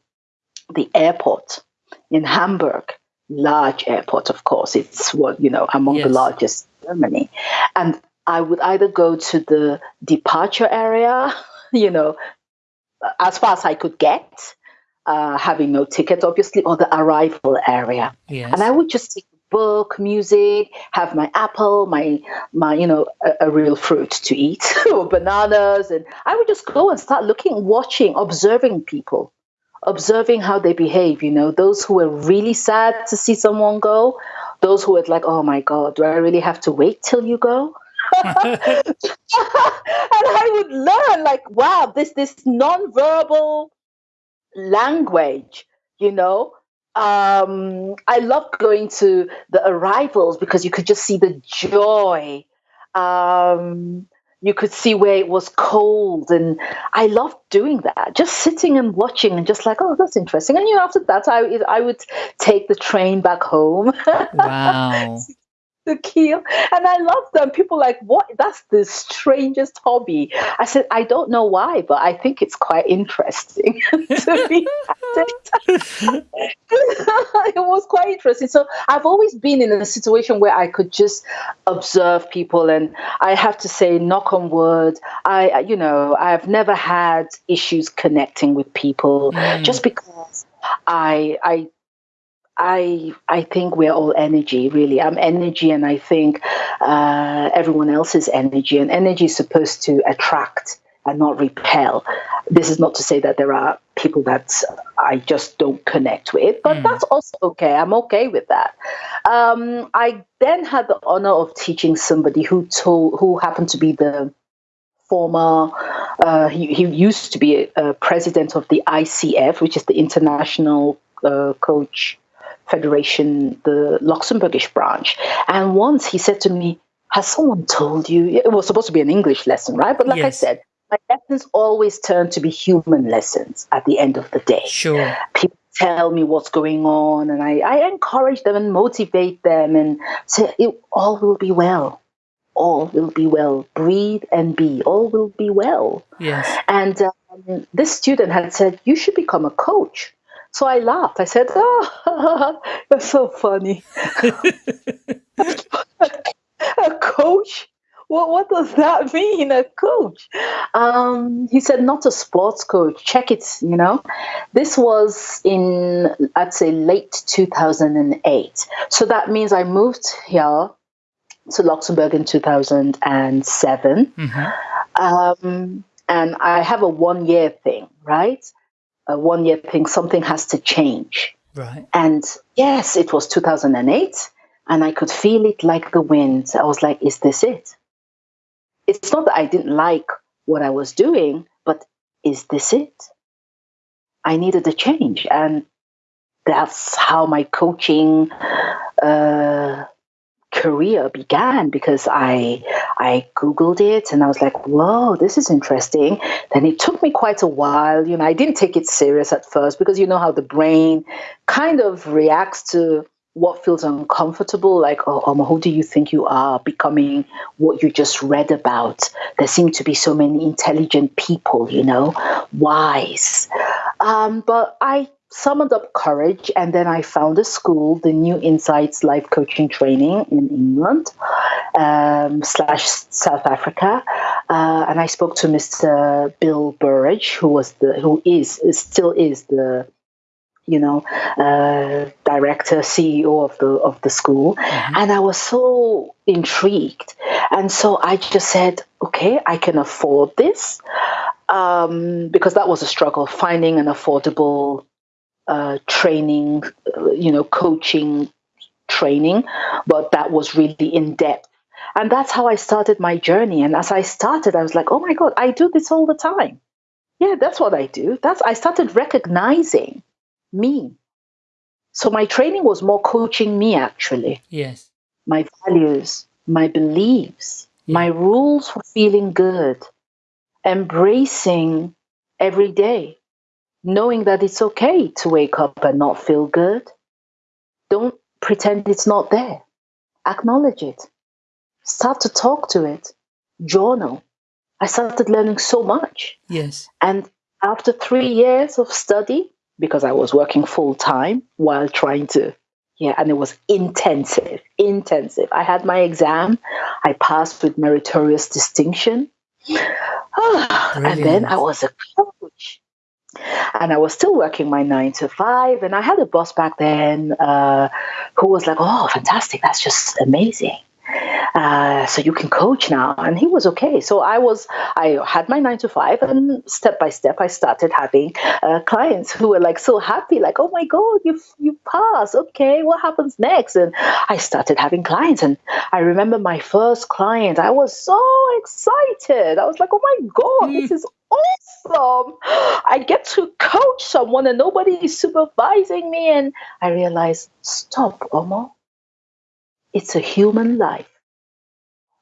the airport in Hamburg, large airport, of course. It's what, you know, among the largest in Germany. And I would either go to the departure area, you know, as far as I could get, uh, having no ticket, obviously, or the arrival area. Yes. And I would just take a book, music, have my apple, my my you know a, a real fruit to eat, or bananas, and I would just go and start looking, watching, observing people, observing how they behave. You know, those who were really sad to see someone go, those who were like, oh my god, do I really have to wait till you go? And I would learn like, wow, this this nonverbal language, you know. Um, I loved going to the arrivals because you could just see the joy. Um, you could see where it was cold, and I loved doing that. Just sitting and watching, and just like, oh, that's interesting. And you know, after that, I I would take the train back home. wow. The Kiel and i love them. People like what? That's the strangest hobby. I said i don't know why but i think it's quite interesting to be at it it was quite interesting. So i've always been in a situation where i could just observe people and i have to say knock on wood. I I- you know i've never had issues connecting with people Mm. just because i i I I think we're all energy, really. I'm energy, and I think uh, everyone else is energy, and energy is supposed to attract and not repel. This is not to say that there are people that I just don't connect with, but Mm. that's also okay. I'm okay with that. Um, I then had the honor of teaching somebody who told, who happened to be the former. Uh, he, he used to be a, a president of the ICF, which is the International uh, Coach Federation, the Luxembourgish branch. And once he said to me, Has someone told you? It was supposed to be an English lesson, right? But like I said, my lessons always turn to be human lessons at the end of the day. Sure. People tell me what's going on, and I, I encourage them and motivate them and say, it, All will be well. All will be well. Breathe and be. All will be well. Yes. And um, this student had said, You should become a coach So I laughed. I said, Oh, that's so funny. a coach? What, what does that mean, a coach? Um, he said, Not a sports coach. Check it, you know. This was in, I'd say, late 2008. So that means I moved here to Luxembourg in 2007. Mm-hmm. Um, and I have a one year thing, right? A one year thing, something has to change. Right. And yes, it was 2008, and I could feel it like the wind. I was like, is this it? It's not that I didn't like what I was doing, but is this it? I needed a change. And that's how my coaching uh, career began because I I googled it and I was like, "Whoa, this is interesting." Then it took me quite a while. You know, I didn't take it serious at first because you know how the brain kind of reacts to what feels uncomfortable. Like, "Oh, um, who do you think you are?" Becoming what you just read about. There seem to be so many intelligent people. You know, wise. Um, but I summoned up courage and then I found a school, the New Insights Life Coaching Training in England um, slash South Africa, uh, and I spoke to Mr. Bill Burridge, who was the who is still is the you know uh, director CEO of the of the school, mm-hmm. and I was so intrigued, and so I just said, okay, I can afford this. Um, because that was a struggle finding an affordable uh, training, uh, you know, coaching training, but that was really in depth. And that's how I started my journey. And as I started, I was like, oh my God, I do this all the time. Yeah, that's what I do. That's I started recognizing me. So my training was more coaching me actually. Yes. My values, my beliefs, yeah. my rules for feeling good, embracing every day knowing that it's okay to wake up and not feel good. Don't pretend it's not there. Acknowledge it. Start to talk to it. Journal. I started learning so much. Yes. And after three years of study, because I was working full time while trying to, yeah, and it was intensive, intensive. I had my exam. I passed with meritorious distinction. and then I was a coach and I was still working my nine to five. And I had a boss back then uh, who was like, "Oh, fantastic! That's just amazing." Uh, so you can coach now. And he was okay. So i was i had my nine to five and step by step i started having uh, clients who were like so happy like oh my god you you passed okay what happens next? And i started having clients. And i remember my first client. I was so excited. I was like oh my god this is awesome. I get to coach someone and nobody is supervising me. And i realized stop omo. It's a human life.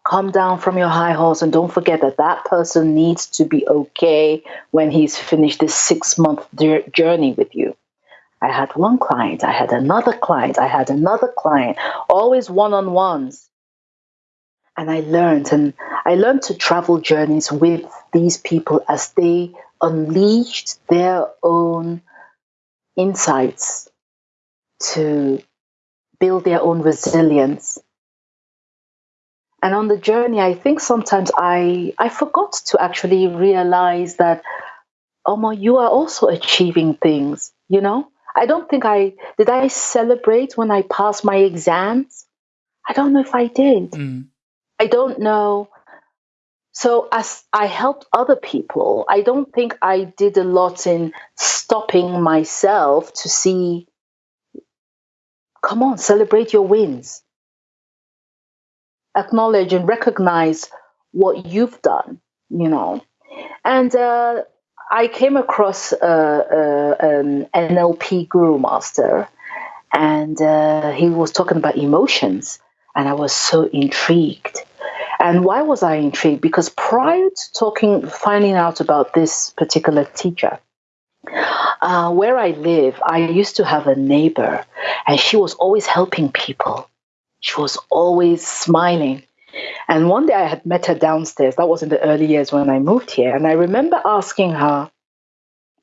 Come down from your high horse and don't forget that that person needs to be okay when he's finished this six month journey with you. I had one client, I had another client, I had another client, always one on ones. And I learned, and I learned to travel journeys with these people as they unleashed their own insights to build their own resilience. And on the journey, I think sometimes I, I forgot to actually realize that, Omo, you are also achieving things, you know? I don't think I did I celebrate when I passed my exams? I don't know if I did. Mm. I don't know. So as I helped other people, I don't think I did a lot in stopping myself to see Come on, celebrate your wins. Acknowledge and recognize what you've done, you know. And uh, I came across uh, uh, an NLP guru master, and uh, he was talking about emotions, and I was so intrigued. And why was I intrigued? Because prior to talking, finding out about this particular teacher, uh, where I live, I used to have a neighbor, and she was always helping people. She was always smiling. And one day I had met her downstairs. That was in the early years when I moved here. And I remember asking her,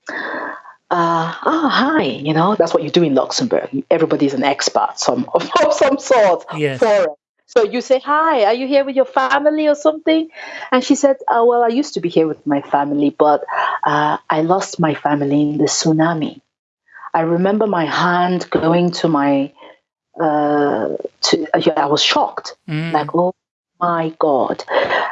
uh, oh, hi, you know, that's what you do in Luxembourg. Everybody's an expert some, of, of some sort. Yes. So you say, hi, are you here with your family or something? And she said, oh, well, I used to be here with my family, but uh, I lost my family in the tsunami. I remember my hand going to my, uh, to, yeah, I was shocked. Mm. Like, oh my God.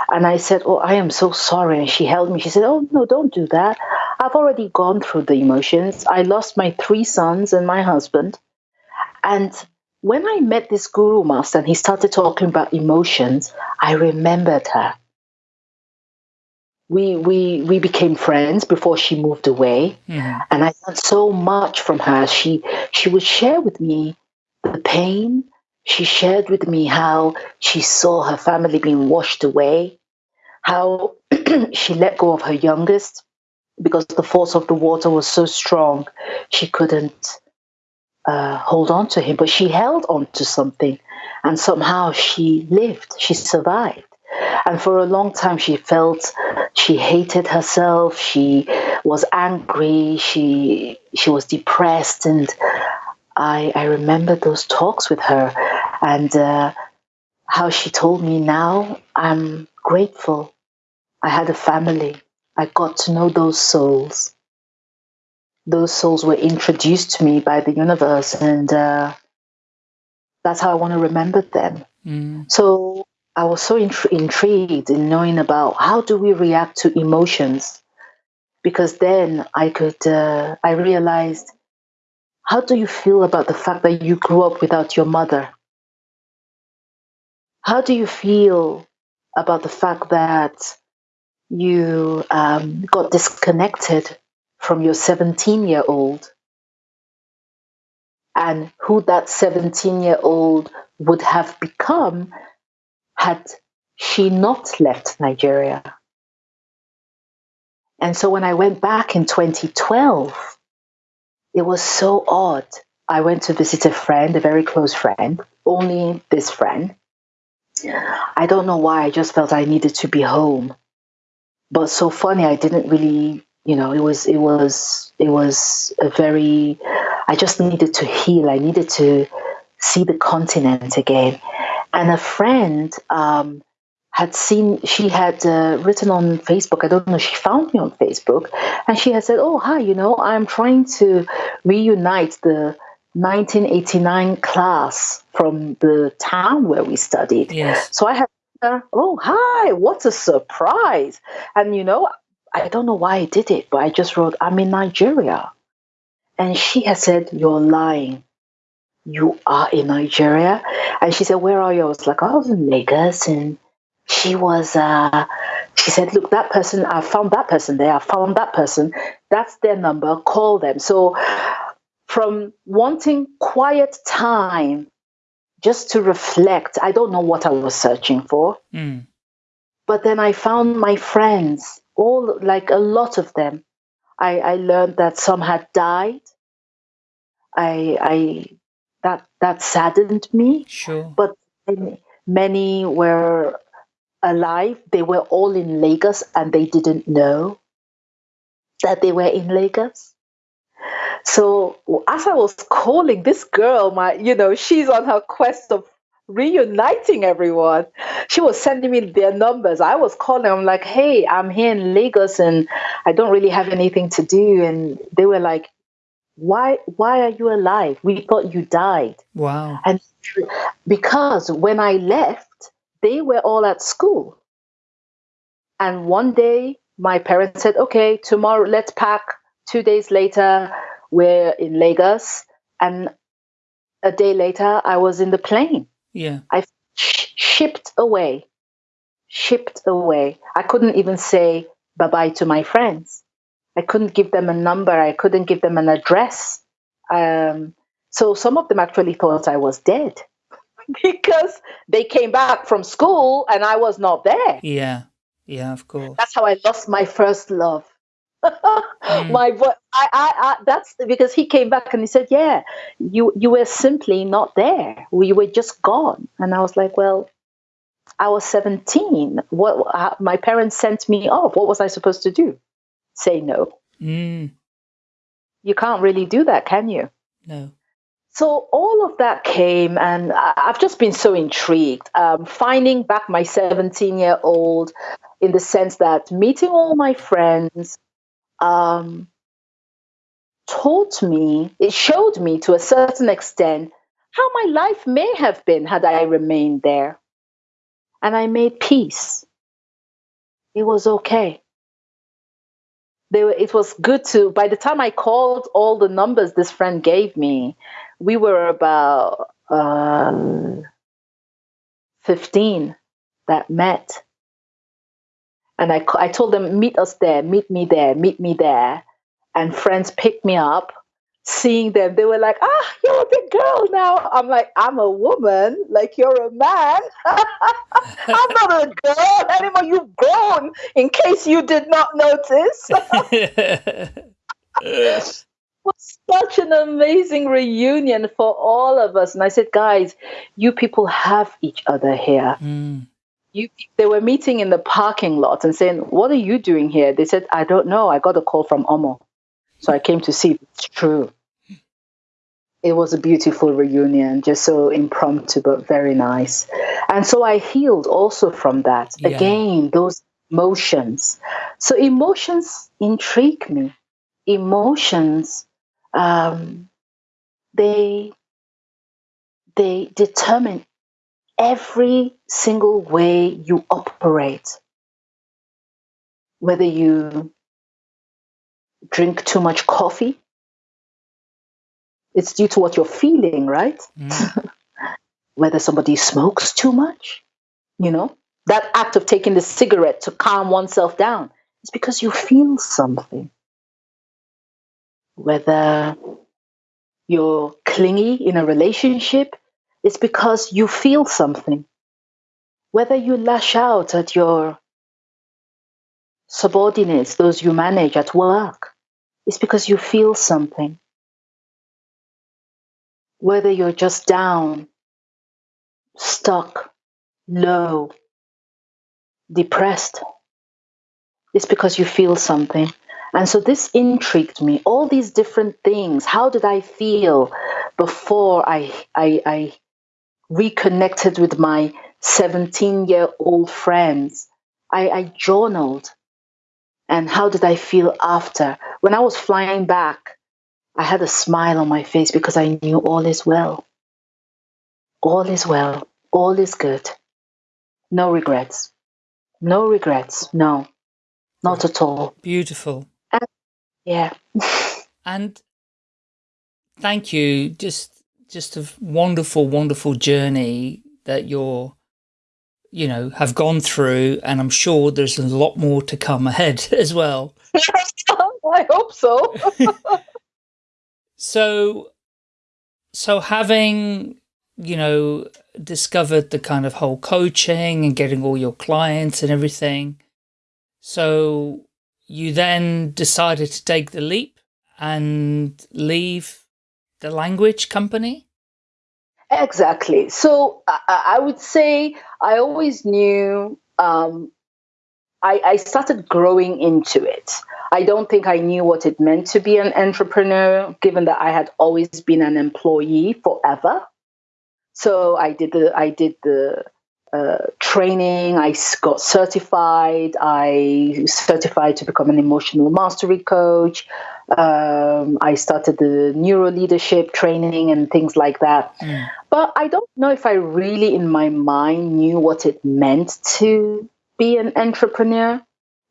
And I said, Oh, I am so sorry. And she held me. She said, Oh, no, don't do that. I've already gone through the emotions. I lost my three sons and my husband. And when I met this guru master and he started talking about emotions, I remembered her. We, we, we became friends before she moved away. Mhm. And I learned so much from her. She, she would share with me the pain. She shared with me how she saw her family being washed away, how she let go of her youngest because the force of the water was so strong she couldn't uh, hold on to him, but she held on to something and somehow she lived, she survived. And for a long time, she felt she hated herself. She was angry. She she was depressed, and I I remember those talks with her, and uh, how she told me now I'm grateful. I had a family. I got to know those souls. Those souls were introduced to me by the universe, and uh, that's how I want to remember them. Mm. So I was so intri- intrigued in knowing about how do we react to emotions, because then I could uh, I realized how do you feel about the fact that you grew up without your mother? How do you feel about the fact that you um, got disconnected from your 17 year old and who that 17 year old would have become had she not left Nigeria. And so when I went back in 2012, it was so odd. I went to visit a friend, a very close friend, only this friend. I don't know why, I just felt I needed to be home. But so funny, I didn't really, you know, it was, it was, it was a very, I just needed to heal. I needed to see the continent again. And a friend um, had seen, she had uh, written on Facebook, I don't know, she found me on Facebook, and she had said, Oh, hi, you know, I'm trying to reunite the 1989 class from the town where we studied. Yes. So I had, uh, oh, hi, what a surprise. And, you know, I don't know why I did it, but I just wrote, I'm in Nigeria. And she had said, You're lying. You are in Nigeria? And she said, Where are you? I was like, I was in Lagos. And she was, uh, she said, Look, that person, I found that person there. I found that person. That's their number. Call them. So from wanting quiet time just to reflect, I don't know what I was searching for. Mm. But then I found my friends, all like a lot of them. I, I learned that some had died. I, I that that saddened me. Sure. But many, many were alive. They were all in Lagos, and they didn't know that they were in Lagos. So as I was calling this girl, my you know, she's on her quest of reuniting everyone. She was sending me their numbers. I was calling. I'm like, hey, I'm here in Lagos and I don't really have anything to do. And they were like, why why are you alive? We thought you died. Wow. And because when I left, they were all at school. And one day my parents said, okay, tomorrow let's pack. Two days later, we're in Lagos. And a day later, I was in the plane. Yeah. I sh- shipped away, shipped away. I couldn't even say bye bye to my friends. I couldn't give them a number. I couldn't give them an address. Um, so some of them actually thought I was dead because they came back from school and I was not there. Yeah. Yeah, of course. That's how I lost my first love. Mm. my boy, I, I, I, that's because he came back and he said, "Yeah, you, you were simply not there. We were just gone." And I was like, "Well, I was 17. What? How, my parents sent me off. What was I supposed to do? Say no." Mm. You can't really do that, can you? No. So all of that came, and I've just been so intrigued. Um, finding back my 17 year old in the sense that meeting all my friends um, taught me, it showed me to a certain extent how my life may have been had I remained there. And I made peace. It was okay. Were, it was good to, by the time I called all the numbers this friend gave me, we were about um, 15 that met. And I, I told them, meet us there, meet me there, meet me there. And friends picked me up. Seeing them, they were like, ah, you're a big girl now. I'm like, I'm a woman, like you're a man. I'm not a girl anymore. You've grown, in case you did not notice. was such an amazing reunion for all of us. And I said, guys, you people have each other here. Mm. You, they were meeting in the parking lot and saying, What are you doing here? They said, I don't know. I got a call from Omo. So I came to see if it's true. It was a beautiful reunion, just so impromptu, but very nice. And so I healed also from that. Yeah. Again, those emotions. So emotions intrigue me. Emotions um, they they determine every single way you operate. Whether you drink too much coffee, it's due to what you're feeling, right? Mm. Whether somebody smokes too much, you know, that act of taking the cigarette to calm oneself down, is because you feel something whether you're clingy in a relationship, it's because you feel something. Whether you lash out at your subordinates, those you manage at work, it's because you feel something. Whether you're just down, stuck, low, depressed, it's because you feel something. And so this intrigued me. All these different things. How did I feel before I, I, I reconnected with my 17 year old friends? I, I journaled. And how did I feel after? When I was flying back, I had a smile on my face because I knew all is well. All is well. All is good. No regrets. No regrets. No, not at all. Beautiful. Yeah. and thank you. Just, just a wonderful, wonderful journey that you're, you know, have gone through. And I'm sure there's a lot more to come ahead as well. I hope so. so, so having, you know, discovered the kind of whole coaching and getting all your clients and everything. So you then decided to take the leap and leave the language company? Exactly. So I, I would say I always knew, um, I, I started growing into it. I don't think I knew what it meant to be an entrepreneur, given that I had always been an employee forever. So I did the I did the uh, training. I got certified. I certified to become an emotional mastery coach. Um, I started the neuro leadership training and things like that. Mm. But I don't know if I really, in my mind, knew what it meant to be an entrepreneur.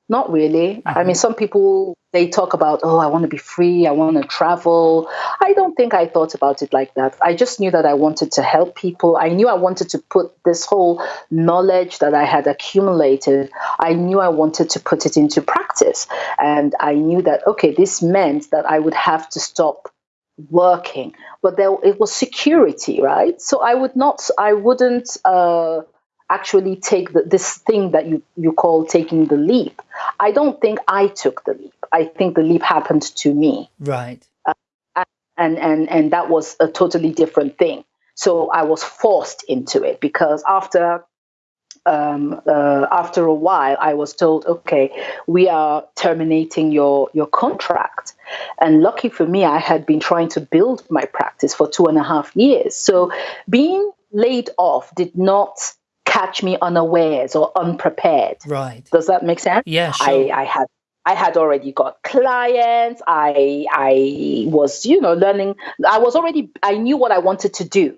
Not really. I mean, mm-hmm. some people they talk about, oh, I want to be free, I want to travel. I don't think I thought about it like that. I just knew that I wanted to help people. I knew I wanted to put this whole knowledge that I had accumulated, I knew I wanted to put it into practice. And I knew that, okay, this meant that I would have to stop working but there it was security right so i would not i wouldn't uh actually take the, this thing that you, you call taking the leap. I don't think I took the leap. I think the leap happened to me. Right. Uh, and, and, and that was a totally different thing. So I was forced into it because after um, uh, after a while, I was told, okay, we are terminating your, your contract. And lucky for me, I had been trying to build my practice for two and a half years. So being laid off did not catch me unawares or unprepared. Right. Does that make sense? Yeah, sure. I, I had I had already got clients. I I was, you know, learning. I was already I knew what I wanted to do.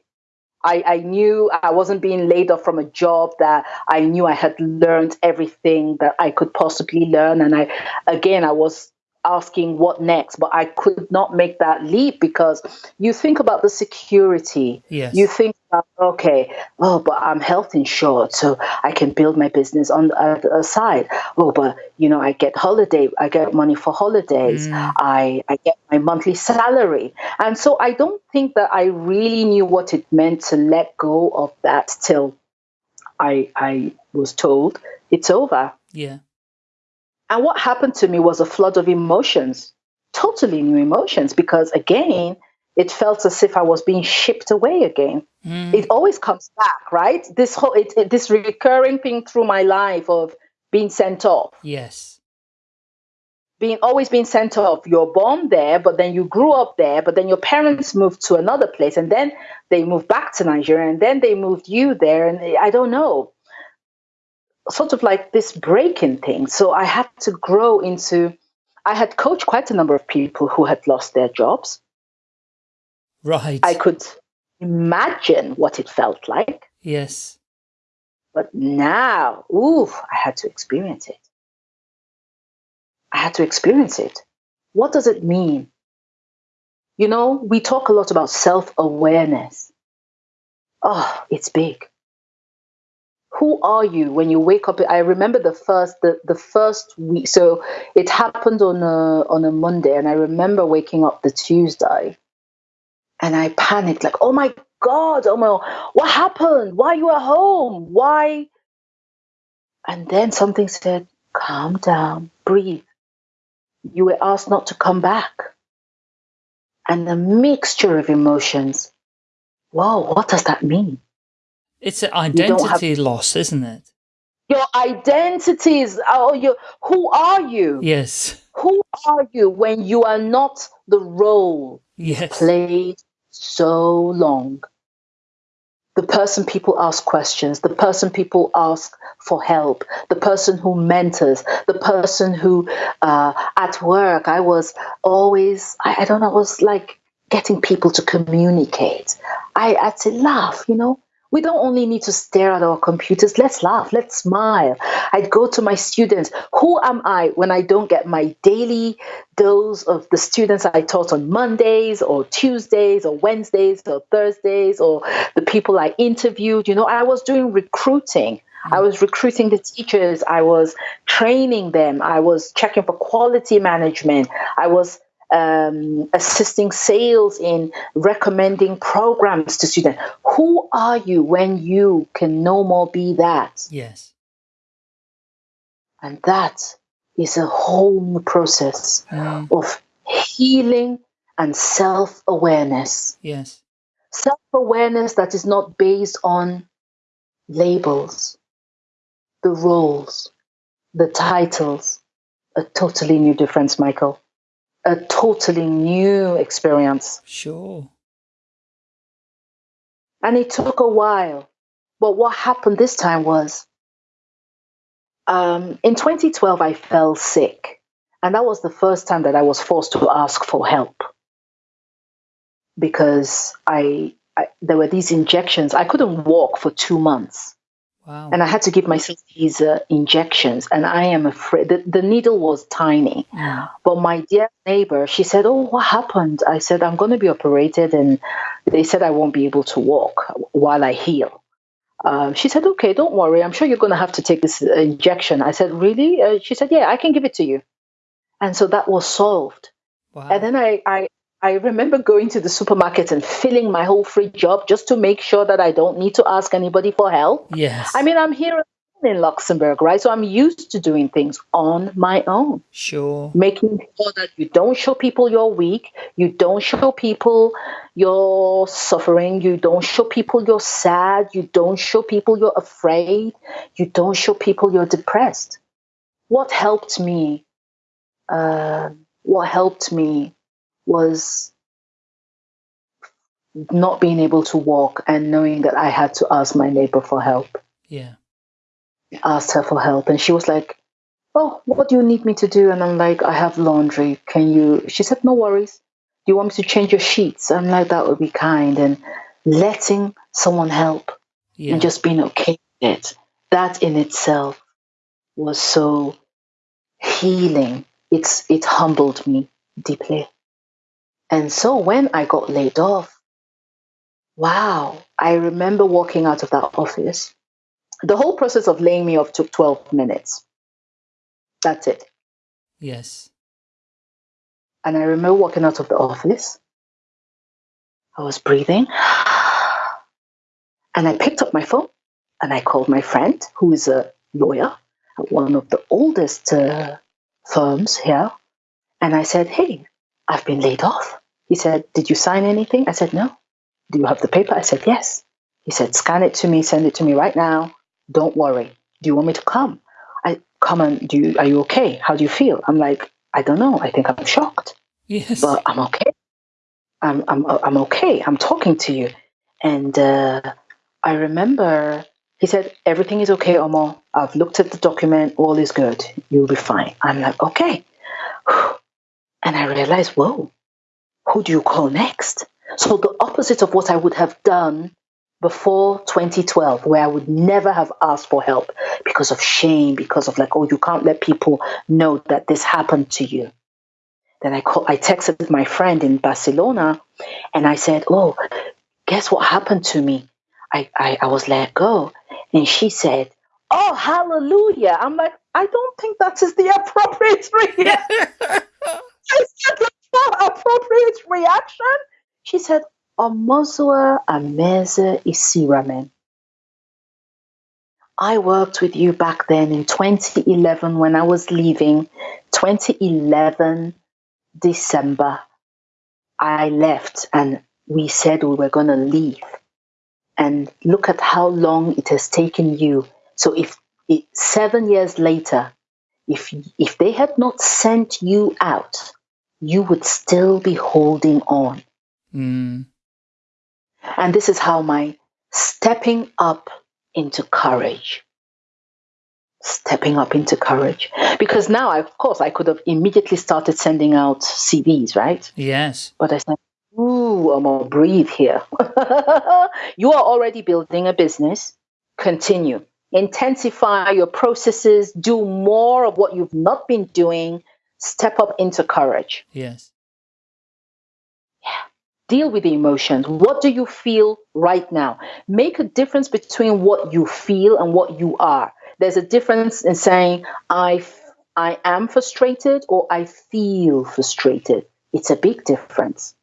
I, I knew I wasn't being laid off from a job that I knew I had learned everything that I could possibly learn. And I again I was asking what next, but I could not make that leap because you think about the security. Yes. You think okay, oh, but I'm health insured, so I can build my business on the other side. Oh, but you know, I get holiday, I get money for holidays, Mm. I, I get my monthly salary. And so I don't think that I really knew what it meant to let go of that till I I was told it's over. Yeah. And what happened to me was a flood of emotions, totally new emotions, because again, it felt as if I was being shipped away again. Mm. It always comes back, right? This whole it, it- this recurring thing through my life of being sent off, Yes. being always being sent off. You're born there, but then you grew up there, but then your parents moved to another place, and then they moved back to Nigeria, and then they moved you there, and I don't know sort of like this breaking thing. So I had to grow into. I had coached quite a number of people who had lost their jobs. Right. I could imagine what it felt like, yes. but now, ooh, I had to experience it. I had to experience it. What does it mean? You know, we talk a lot about self awareness. Oh, it's big. Who are you when you wake up? I remember the first the, the first week. So it happened on a on a Monday, and I remember waking up the Tuesday, and I panicked like, "Oh my God! Oh my, what happened? Why you at home? Why?" And then something said, "Calm down, breathe. You were asked not to come back." And a mixture of emotions. Whoa, what does that mean? It's an don't have- identity loss, isn't it? Your identities. Oh, you. Who are you? Yes. Who are you when you are not the role Yes. played so long? The person people ask questions, the person people ask for help, the person who mentors, the person who, uh, at work, I was always, I, I don't know, I was like getting people to communicate. I, I'd laugh, you know, we don't only need to stare at our computers. Let's laugh. Let's smile. I'd go to my students. Who am I when I don't get my daily dose of the students I taught on Mondays or Tuesdays or Wednesdays or Thursdays or the people I interviewed? You know, I was doing recruiting. I was recruiting the teachers. I was training them. I was checking for quality management. I was um, assisting sales in recommending programs to students. Who are you when you can no more be that? Yes. And that is a whole new process Mm. of healing and self awareness. Yes. Self awareness that is not based on labels, the roles, the titles. A totally new difference, Michael. A totally new experience. Sure. And it took a while. But what happened this time was um, in 2012, I fell sick. And that was the first time that I was forced to ask for help because I, I there were these injections. I couldn't walk for two months. Wow. And I had to give myself these uh, injections. And I am afraid the, the needle was tiny. Mm. But my dear neighbor, she said, Oh, what happened? I said, I'm going to be operated, and they said I won't be able to walk while I heal. Um, she said, Okay, don't worry. I'm sure you're going to have to take this uh, injection. I said, Really? Uh, she said, Yeah, I can give it to you. And so that was solved. Wow. And then I, I, I remember going to the supermarket and filling my whole fridge up just to make sure that I don't need to ask anybody for help. yes. I mean, I'm here in Luxembourg, right? So I'm used to doing things on my own. Sure. Making sure that you don't show people you're weak, you don't show people you're suffering, you don't show people you're sad, you don't show people you're afraid, you don't show people you're depressed. What helped me? Uh, what helped me was not being able to walk and knowing that I had to ask my neighbor for help. Yeah. I asked her for help and she was like, Oh, what do you need me to do? And I'm like, I have laundry. Can you? She said, No worries. Do you want me to change your sheets? I'm like, That would be kind. And letting someone help Yeah. and just being okay with it, that in itself was so healing. It's it humbled me deeply. And so when I got laid off, wow, I remember walking out of that office. The whole process of laying me off took 12 minutes. That's it. yes. And I remember walking out of the office. I was breathing. And I picked up my phone and I called my friend, who is a lawyer at one of the oldest uh, firms here. And I said, Hey, I've been laid off. He said, Did you sign anything? I said, No. Do you have the paper? I said, Yes. He said, Scan it to me, send it to me right now. Don't worry. Do you want me to come? I come and do you, are you okay? How do you feel? I'm like, I don't know. I think I'm shocked Yes. but I'm okay. I'm I'm I'm okay. I'm talking to you, and uh, I remember he said everything is okay, Omo. I've looked at the document. All is good. You'll be fine. I'm like okay, and I realized, whoa, who do you call next? So the opposite of what I would have done before 2012, where I would never have asked for help because of shame, because of like, oh, you can't let people know that this happened to you. Then I called, I texted my friend in Barcelona and I said, Oh, guess what happened to me? I, I, I was let go. And she said, Oh, hallelujah. I'm like, I don't think that is the appropriate reaction. I said, "That's appropriate reaction. She said, Omozua Ameze Isiramen. I worked with you back then in 2011 when I was leaving. 2011 December, I left and we said we were going to leave. And look at how long it has taken you. So if it, seven years later, if if they had not sent you out, you would still be holding on. Mm. And this is how my stepping up into courage. Stepping up into courage. Because now, I, of course, I could have immediately started sending out CVs, right? Yes. But I said, Ooh, I'm gonna breathe here. you are already building a business. Continue. Intensify your processes. Do more of what you've not been doing. Step up into courage. Yes. Yeah. Deal with the emotions. What do you feel right now? Make a difference between what you feel and what you are. There's a difference in saying, I, I am frustrated or I feel frustrated. It's a big difference.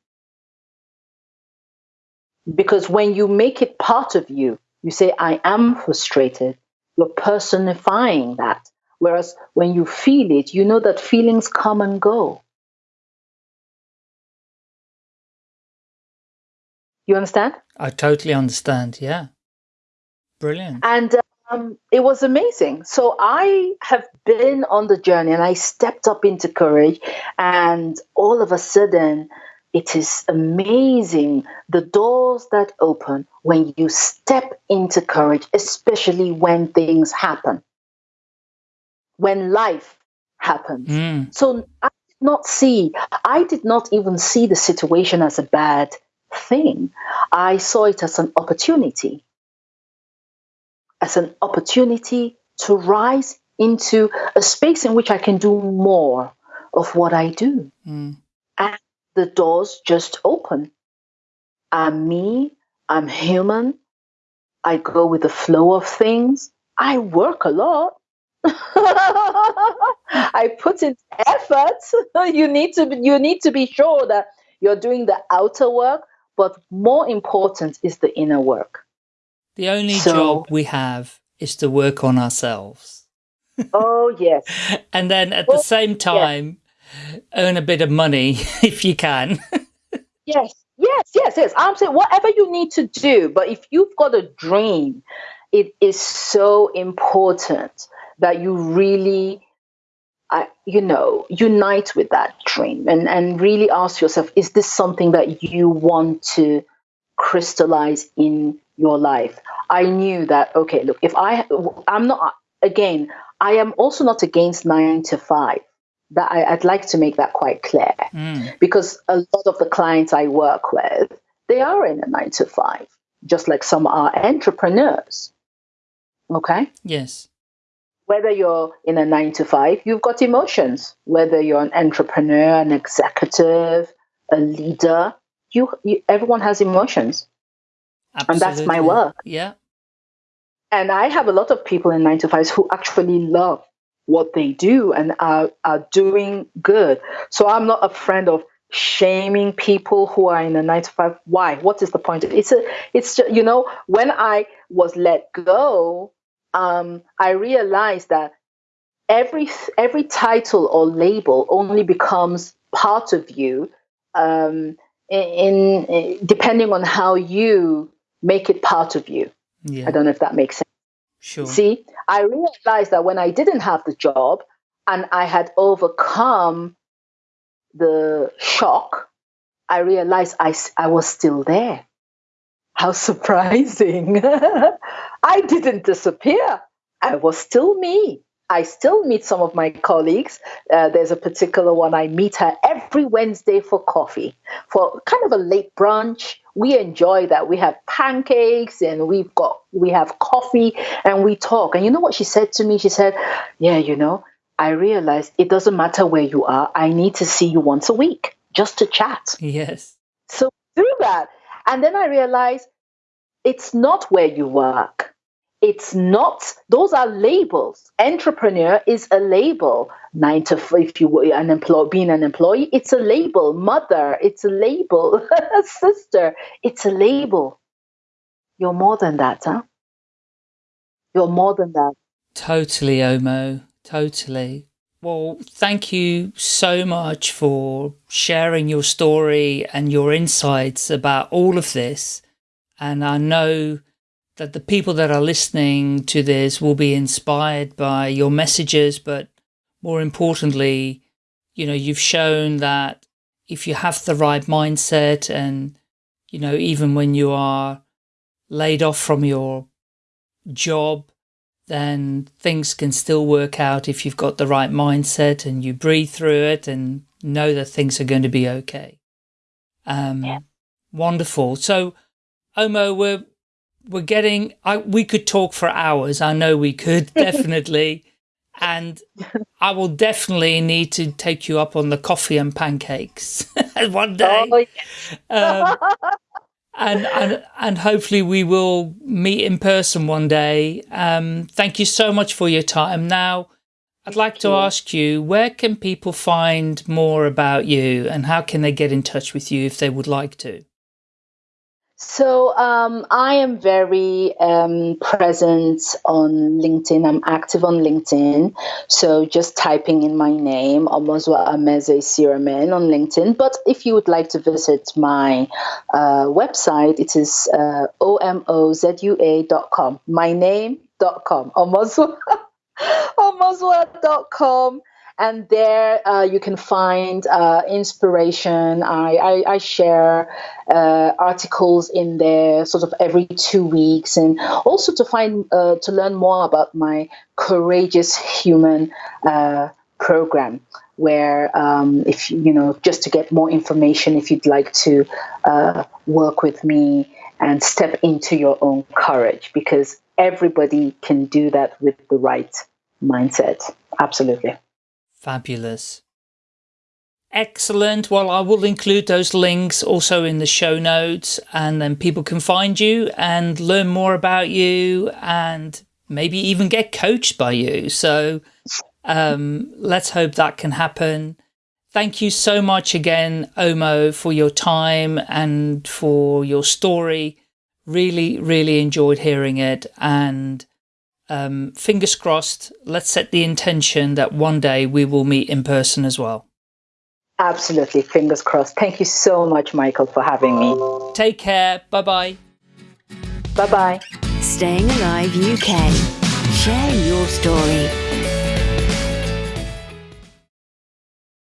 Because when you make it part of you, you say, I am frustrated, you're personifying that. Whereas when you feel it, you know that feelings come and go. You understand? I totally understand. Yeah. Brilliant. And um, it was amazing. So I have been on the journey and I stepped up into courage, and all of a sudden, it is amazing the doors that open when you step into courage, especially when things happen, when life happens. Mm. So I did not see, I did not even see the situation as a bad thing. I saw it as an opportunity, as an opportunity to rise into a space in which I can do more of what I do. Mm. And the doors just open. I'm me, I'm human, I go with the flow of things. I work a lot. I put in effort. you need to be, you need to be sure that you're doing the outer work, but more important is the inner work. The only So- job we have is to work on ourselves. Oh, yes. and then at well, the same time, yes. earn a bit of money if you can. yes, yes, yes, yes. I'm saying whatever you need to do, but if you've got a dream, it is so important that you really I, you know, unite with that dream and, and really ask yourself, is this something that you want to crystallize in your life? I knew that, okay, look, if I, I'm not, again, I am also not against nine to five. That I, would like to make that quite clear mm. because a lot of the clients I work with, they are in a nine to five, just like some are entrepreneurs. Okay. Yes whether you're in a nine to five, you've got emotions. Whether you're an entrepreneur, an executive, a leader, you, you everyone has emotions. Absolutely. And that's my work. Yeah. And I have a lot of people in nine to fives who actually love what they do and are, are doing good. So I'm not a friend of shaming people who are in a nine to five. Why? What is the point? It's a, it's just, you know, when I was let go, um, I realized that every every title or label only becomes part of you um, in, in, depending on how you make it part of you. Yeah. I don't know if that makes sense. Sure. See, I realized that when I didn't have the job and I had overcome the shock, I realized I, I was still there. How surprising. I didn't disappear. I was still me. I still meet some of my colleagues. Uh, there's a particular one, I meet her every Wednesday for coffee, for kind of a late brunch. We enjoy that. We have pancakes and we've got, we have coffee and we talk. And you know what she said to me? She said, Yeah, you know, I realized it doesn't matter where you are. I need to see you once a week just to chat. Yes. So through that, and then I realized it's not where you work. It's not, those are labels. Entrepreneur is a label. Nine to if you were an employee, being an employee, it's a label. Mother, it's a label. Sister, it's a label. You're more than that, huh? You're more than that. Totally, Omo. Totally. Well, thank you so much for sharing your story and your insights about all of this. And I know that the people that are listening to this will be inspired by your messages, but more importantly, you know, you've shown that if you have the right mindset and, you know, even when you are laid off from your job, then things can still work out if you've got the right mindset and you breathe through it and know that things are going to be okay. Um, yeah. Wonderful. So, Omo, we're we're getting. I, we could talk for hours. I know we could definitely, and I will definitely need to take you up on the coffee and pancakes one day. Oh, yeah. um, and, and and hopefully we will meet in person one day. Um, thank you so much for your time. Now, I'd like to ask you, where can people find more about you and how can they get in touch with you if they would like to? So um, I am very um, present on LinkedIn. I'm active on LinkedIn. So just typing in my name, Omozua Ameze Isiramen on LinkedIn. But if you would like to visit my uh, website, it is uh, omozua.com. My name.com. Omozua. Omozua.com and there uh, you can find uh, inspiration. I, I, I share uh, articles in there sort of every two weeks, and also to find uh, to learn more about my courageous human uh, program. Where, um, if you know, just to get more information, if you'd like to uh, work with me and step into your own courage, because everybody can do that with the right mindset. Absolutely. Fabulous. Excellent. Well, I will include those links also in the show notes and then people can find you and learn more about you and maybe even get coached by you. So um, let's hope that can happen. Thank you so much again, Omo, for your time and for your story. Really, really enjoyed hearing it. And um, fingers crossed, let's set the intention that one day we will meet in person as well. Absolutely. Fingers crossed. Thank you so much, Michael, for having me. Take care. Bye bye. Bye bye. Staying Alive UK. Share your story.